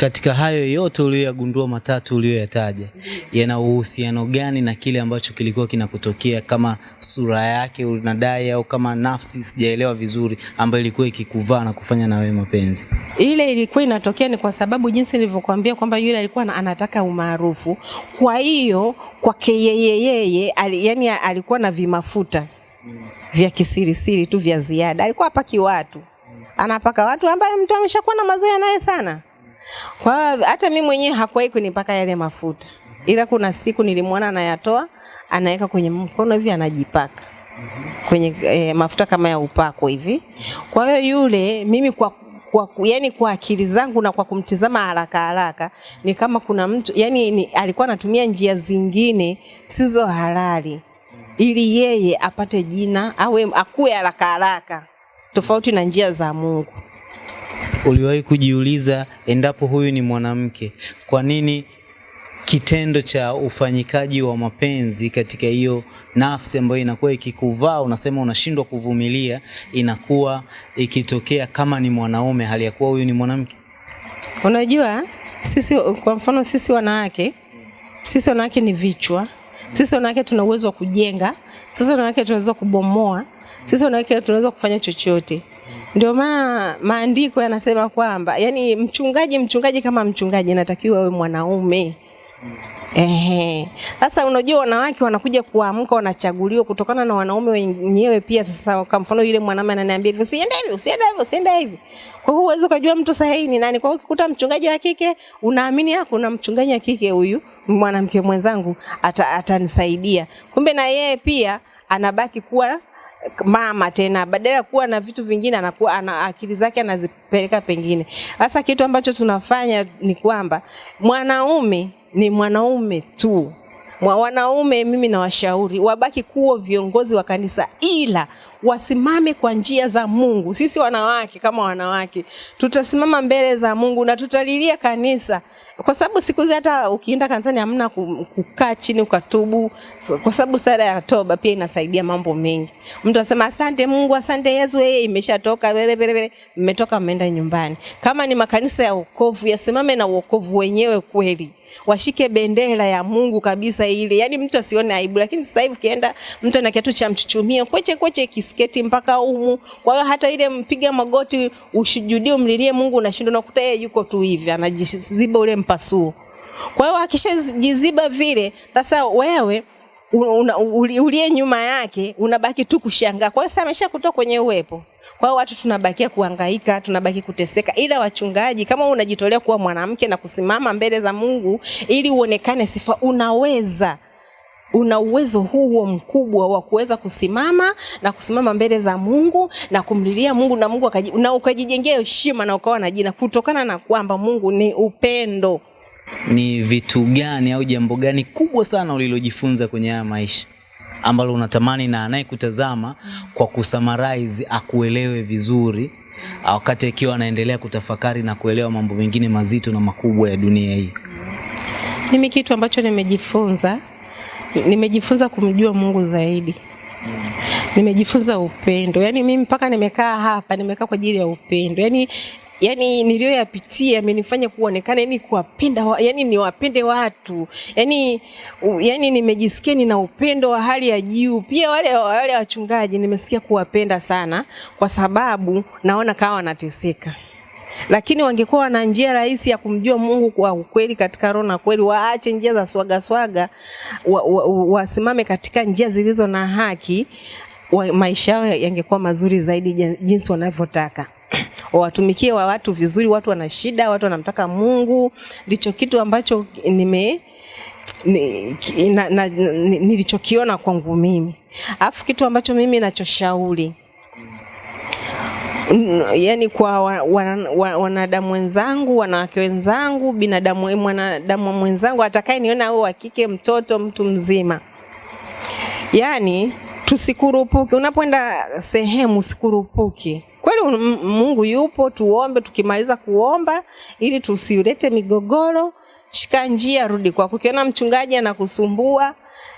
Katika hayo yote uliyoyagundua matatu uliyoyataja, yana uhusiano gani na kile ambacho kilikuwa kinakutokea kama sura yake unadai, au kama nafsi, sijaelewa vizuri, ambayo ilikuwa ikikuvaa na kufanya na wewe mapenzi? Ile ilikuwa inatokea ni kwa sababu jinsi nilivyokuambia kwamba yule alikuwa anataka umaarufu. Kwa hiyo kwake yeye yeye ali, yani alikuwa na vimafuta vya kisirisiri tu vya ziada, alikuwa hapaki watu, anapaka watu ambaye mtu ameshakuwa na mazoea naye sana. Kwa hata mimi mwenyewe hakuwahi kunipaka yale mafuta, ila kuna siku nilimwona anayatoa anaweka kwenye mkono hivi anajipaka kwenye eh, mafuta kama ya upako hivi. Kwa hiyo yule mimi kwa kwa, yani kwa akili zangu na kwa kumtizama haraka haraka ni kama kuna mtu yani ni, alikuwa anatumia njia zingine sizo halali ili yeye apate jina awe akue haraka haraka tofauti na njia za Mungu. Uliwahi kujiuliza endapo huyu ni mwanamke, kwa nini kitendo cha ufanyikaji wa mapenzi katika hiyo nafsi ambayo inakuwa ikikuvaa, unasema unashindwa kuvumilia, inakuwa ikitokea kama ni mwanaume, hali ya kuwa huyu ni mwanamke? Unajua sisi kwa mfano sisi wanawake sisi wanawake ni vichwa. Sisi wanawake tuna uwezo wa kujenga. Sisi wanawake tunaweza kubomoa. Sisi wanawake tunaweza kufanya chochote. Ndio maana maandiko yanasema kwamba yani mchungaji mchungaji kama mchungaji natakiwa awe mwanaume. Ehe. Sasa unajua wanawake wanakuja kuamka wanachaguliwa kutokana na wanaume wenyewe pia. Sasa kwa mfano yule mwanamume ananiambia hivi, usiende hivi, usiende hivi, usiende hivi. Kwa hiyo huwezi kujua mtu sahihi ni nani. Kwa hiyo ukikuta mchungaji wa kike, unaamini hapo kuna mchungaji wa kike huyu mwanamke mwenzangu atanisaidia. ata. Kumbe na yeye pia anabaki kuwa mama tena, badala ya kuwa na vitu vingine anakuwa ana akili zake anazipeleka pengine. Sasa kitu ambacho tunafanya ni kwamba mwanaume ni mwanaume tu. Mwa wanaume mimi nawashauri wabaki kuwa viongozi wa kanisa, ila wasimame kwa njia za Mungu. Sisi wanawake kama wanawake tutasimama mbele za Mungu na tutalilia kanisa, kwa sababu siku hizi hata ukienda kanisani hamna kukaa chini ukatubu, kwa sababu sala ya toba pia inasaidia mambo mengi. Mtu anasema asante Mungu, asante Yesu, yeye imeshatoka vile vile vile, mmetoka mmeenda nyumbani. Kama ni makanisa ya wokovu, yasimame na wokovu wenyewe kweli washike bendera ya Mungu kabisa ile, yaani mtu asione aibu. Lakini sasa hivi ukienda mtu ana kiatu cha mchuchumia kweche kweche kisketi mpaka umu. Kwa hiyo hata ile mpiga magoti ushujudie, umlilie Mungu unashindwa, unakuta yeye yuko tu hivi anajiziba ule mpasuo. Kwa hiyo akishajiziba vile, sasa wewe uliye nyuma yake unabaki tu kushangaa. Kwa hiyo sasa amesha kutoka kwenye uwepo. Kwa hiyo watu tunabakia kuhangaika, tunabaki kuteseka, ila wachungaji, kama unajitolea kuwa mwanamke na kusimama mbele za Mungu ili uonekane sifa, unaweza una uwezo huo mkubwa wa kuweza kusimama na kusimama mbele za Mungu na kumlilia Mungu na Mungu akaji, na ukajijengea heshima na ukawa na jina kutokana na kwamba Mungu ni upendo. Ni vitu gani au jambo gani kubwa sana ulilojifunza kwenye haya maisha ambalo unatamani na anayekutazama kwa kusummarize akuelewe vizuri wakati akiwa anaendelea kutafakari na kuelewa mambo mengine mazito na makubwa ya dunia hii? Mimi kitu ambacho nimejifunza, nimejifunza kumjua Mungu zaidi. Nimejifunza upendo. Yaani mimi mpaka nimekaa hapa, nimekaa kwa ajili ya upendo. Yaani yani niliyoyapitia yamenifanya kuonekana yani kuwapenda wa, yani niwapende watu. Yani, yani nimejisikia nina upendo wa hali ya juu. Pia wale wale wachungaji nimesikia kuwapenda sana, kwa sababu naona kama wanateseka. Lakini wangekuwa wana njia rahisi ya kumjua Mungu kwa ukweli katika roho na kweli, waache njia za swaga swaga, wasimame wa, wa katika njia zilizo na haki, wa, maisha yao yangekuwa mazuri zaidi jinsi wanavyotaka wawatumikie wa watu vizuri. Watu wana shida, watu wanamtaka Mungu. Ndicho kitu ambacho nime ni, na, na, kwangu mimi. Alafu kitu ambacho mimi nachoshauri yani kwa wanadamu wa, wa, wa, wenzangu, wanawake wenzangu, binadamu mwanadamu mwenzangu atakaye niona au wa kike, mtoto, mtu mzima, yani tusikurupuke. Unapoenda sehemu usikurupuke. Kweli Mungu yupo, tuombe. Tukimaliza kuomba, ili tusilete migogoro, shika njia, rudi kwako. Ukiona mchungaji anakusumbua,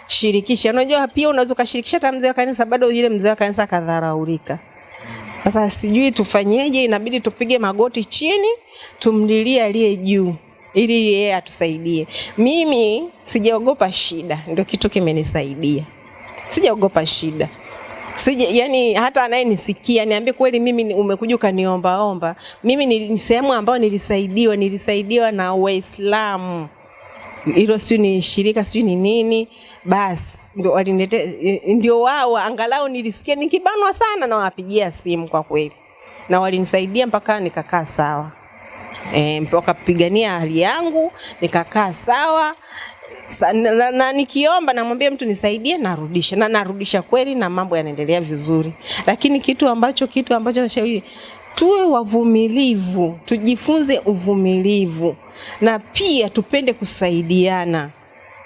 shirikisha. Unajua pia unaweza ukashirikisha hata mzee wa kanisa, bado yule mzee wa kanisa akadharaulika. Sasa sijui tufanyeje, inabidi tupige magoti chini, tumlilie aliye juu ili yeye atusaidie. Mimi sijaogopa shida, ndio kitu kimenisaidia. Sijaogopa shida. Sije, yani hata anayenisikia niambie kweli, mimi umekuja ukaniombaomba. Mimi ni sehemu ambayo nilisaidiwa, nilisaidiwa na Waislamu, hilo sijui ni shirika sijui ni nini, basi ndio walinete, ndio wao angalau nilisikia nikibanwa sana, na wapigia simu kwa kweli, na walinisaidia mpaka nikakaa sawa, e, mpaka pigania hali yangu nikakaa sawa na, na, na nikiomba namwambia mtu nisaidie, narudisha na narudisha kweli, na mambo yanaendelea vizuri. Lakini kitu ambacho kitu ambacho nashauri tuwe wavumilivu, tujifunze uvumilivu na pia tupende kusaidiana,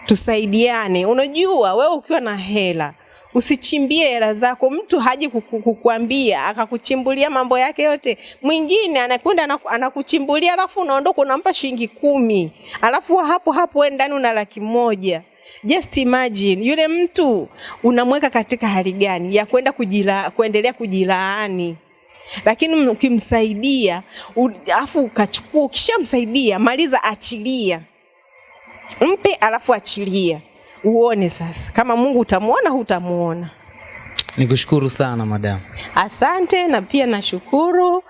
tusaidiane. Unajua wewe ukiwa na hela usichimbie hela zako. Mtu haji kukuambia akakuchimbulia mambo yake yote. Mwingine anakwenda anakuchimbulia, alafu unaondoka unampa shilingi kumi, alafu hapo hapo wewe ndani una laki moja. Just imagine yule mtu unamweka katika hali gani ya kwenda kujila, kuendelea kujilaani lakini ukimsaidia alafu ukachukua, ukishamsaidia maliza, achilia, mpe alafu achilia uone sasa kama Mungu utamuona hutamuona. Nikushukuru sana madam. Asante na pia nashukuru.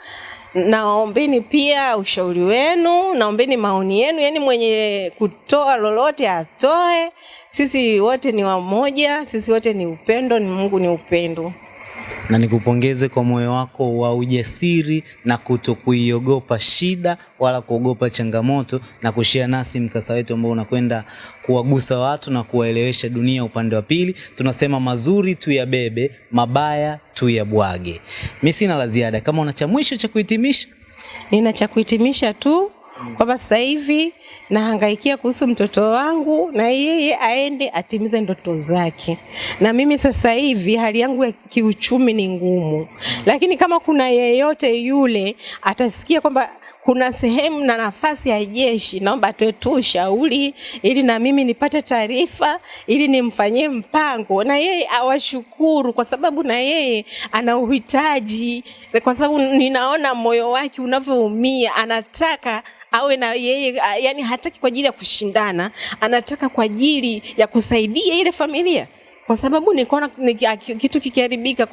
Naombeni pia ushauri wenu, naombeni maoni yenu, yani mwenye kutoa lolote atoe. Sisi wote ni wamoja, sisi wote ni upendo, ni Mungu ni upendo na nikupongeze kwa moyo wako wa ujasiri na kutokuiogopa shida wala kuogopa changamoto na kushia nasi mkasa wetu ambao unakwenda kuwagusa watu na kuwaelewesha dunia upande wa pili. Tunasema mazuri tu ya bebe, mabaya tu ya bwage. Mimi sina la ziada. Kama una cha mwisho cha kuhitimisha? Nina cha kuhitimisha tu kwamba sasa hivi nahangaikia kuhusu mtoto wangu na yeye aende atimize ndoto zake. Na mimi sasa hivi hali yangu ya kiuchumi ni ngumu, lakini kama kuna yeyote yule atasikia kwamba kuna sehemu na nafasi ya jeshi, naomba tuwe tu ushauri ili na mimi nipate taarifa ili nimfanyie mpango, na yeye awashukuru kwa sababu na yeye ana uhitaji, kwa sababu ninaona moyo wake unavyoumia, anataka awe na yeye, yani hataki kwa ajili ya kushindana, anataka kwa ajili ya kusaidia ile familia. Kwa sababu nikaona kitu kikiharibika,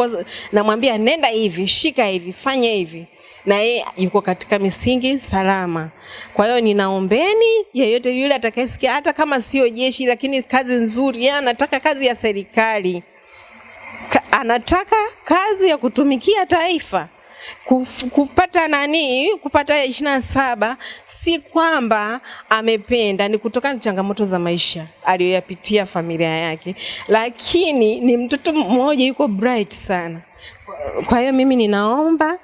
namwambia nenda hivi, shika hivi, fanya hivi, na yeye yuko katika misingi salama. Kwa hiyo ninaombeni yeyote yule atakayesikia, hata kama sio jeshi, lakini kazi nzuri, yeye anataka kazi ya serikali, Ka, anataka kazi ya kutumikia taifa. Kuf, kupata nani? Kupata ishirini na saba. Si kwamba amependa, ni kutokana na changamoto za maisha aliyoyapitia familia yake, lakini ni mtoto mmoja yuko bright sana. Kwa hiyo mimi ninaomba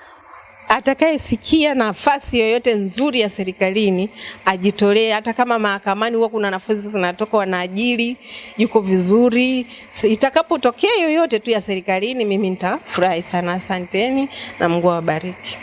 atakayesikia nafasi yoyote nzuri ya serikalini ajitolee, hata kama mahakamani huwa kuna nafasi zinatoka wanaajiri, yuko vizuri. Itakapotokea yoyote tu ya serikalini, mimi nitafurahi sana. Asanteni na Mungu awabariki.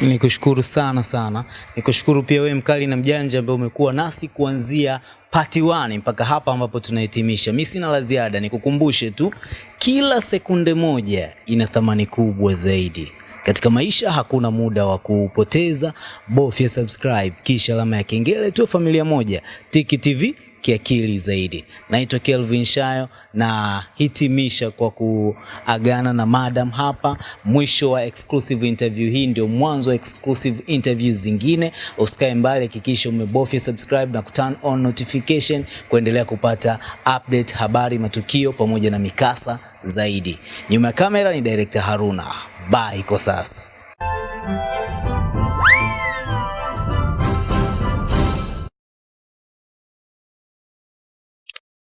Nikushukuru sana sana, nikushukuru pia wewe mkali na mjanja ambaye umekuwa nasi kuanzia part 1 mpaka hapa ambapo tunahitimisha. Mimi sina la ziada, nikukumbushe tu, kila sekunde moja ina thamani kubwa zaidi. Katika maisha hakuna muda wa kupoteza, bofya subscribe kisha alama ya kengele, tuwe familia moja. Tiki TV kiakili zaidi. Naitwa Kelvin Shayo na hitimisha kwa kuagana na madam hapa. Mwisho wa exclusive interview hii ndio mwanzo wa exclusive interview zingine. Usikae mbali, hakikisha umebofya subscribe na kuturn on notification kuendelea kupata update, habari, matukio pamoja na mikasa zaidi. Nyuma ya kamera ni director Haruna. Bye kwa sasa.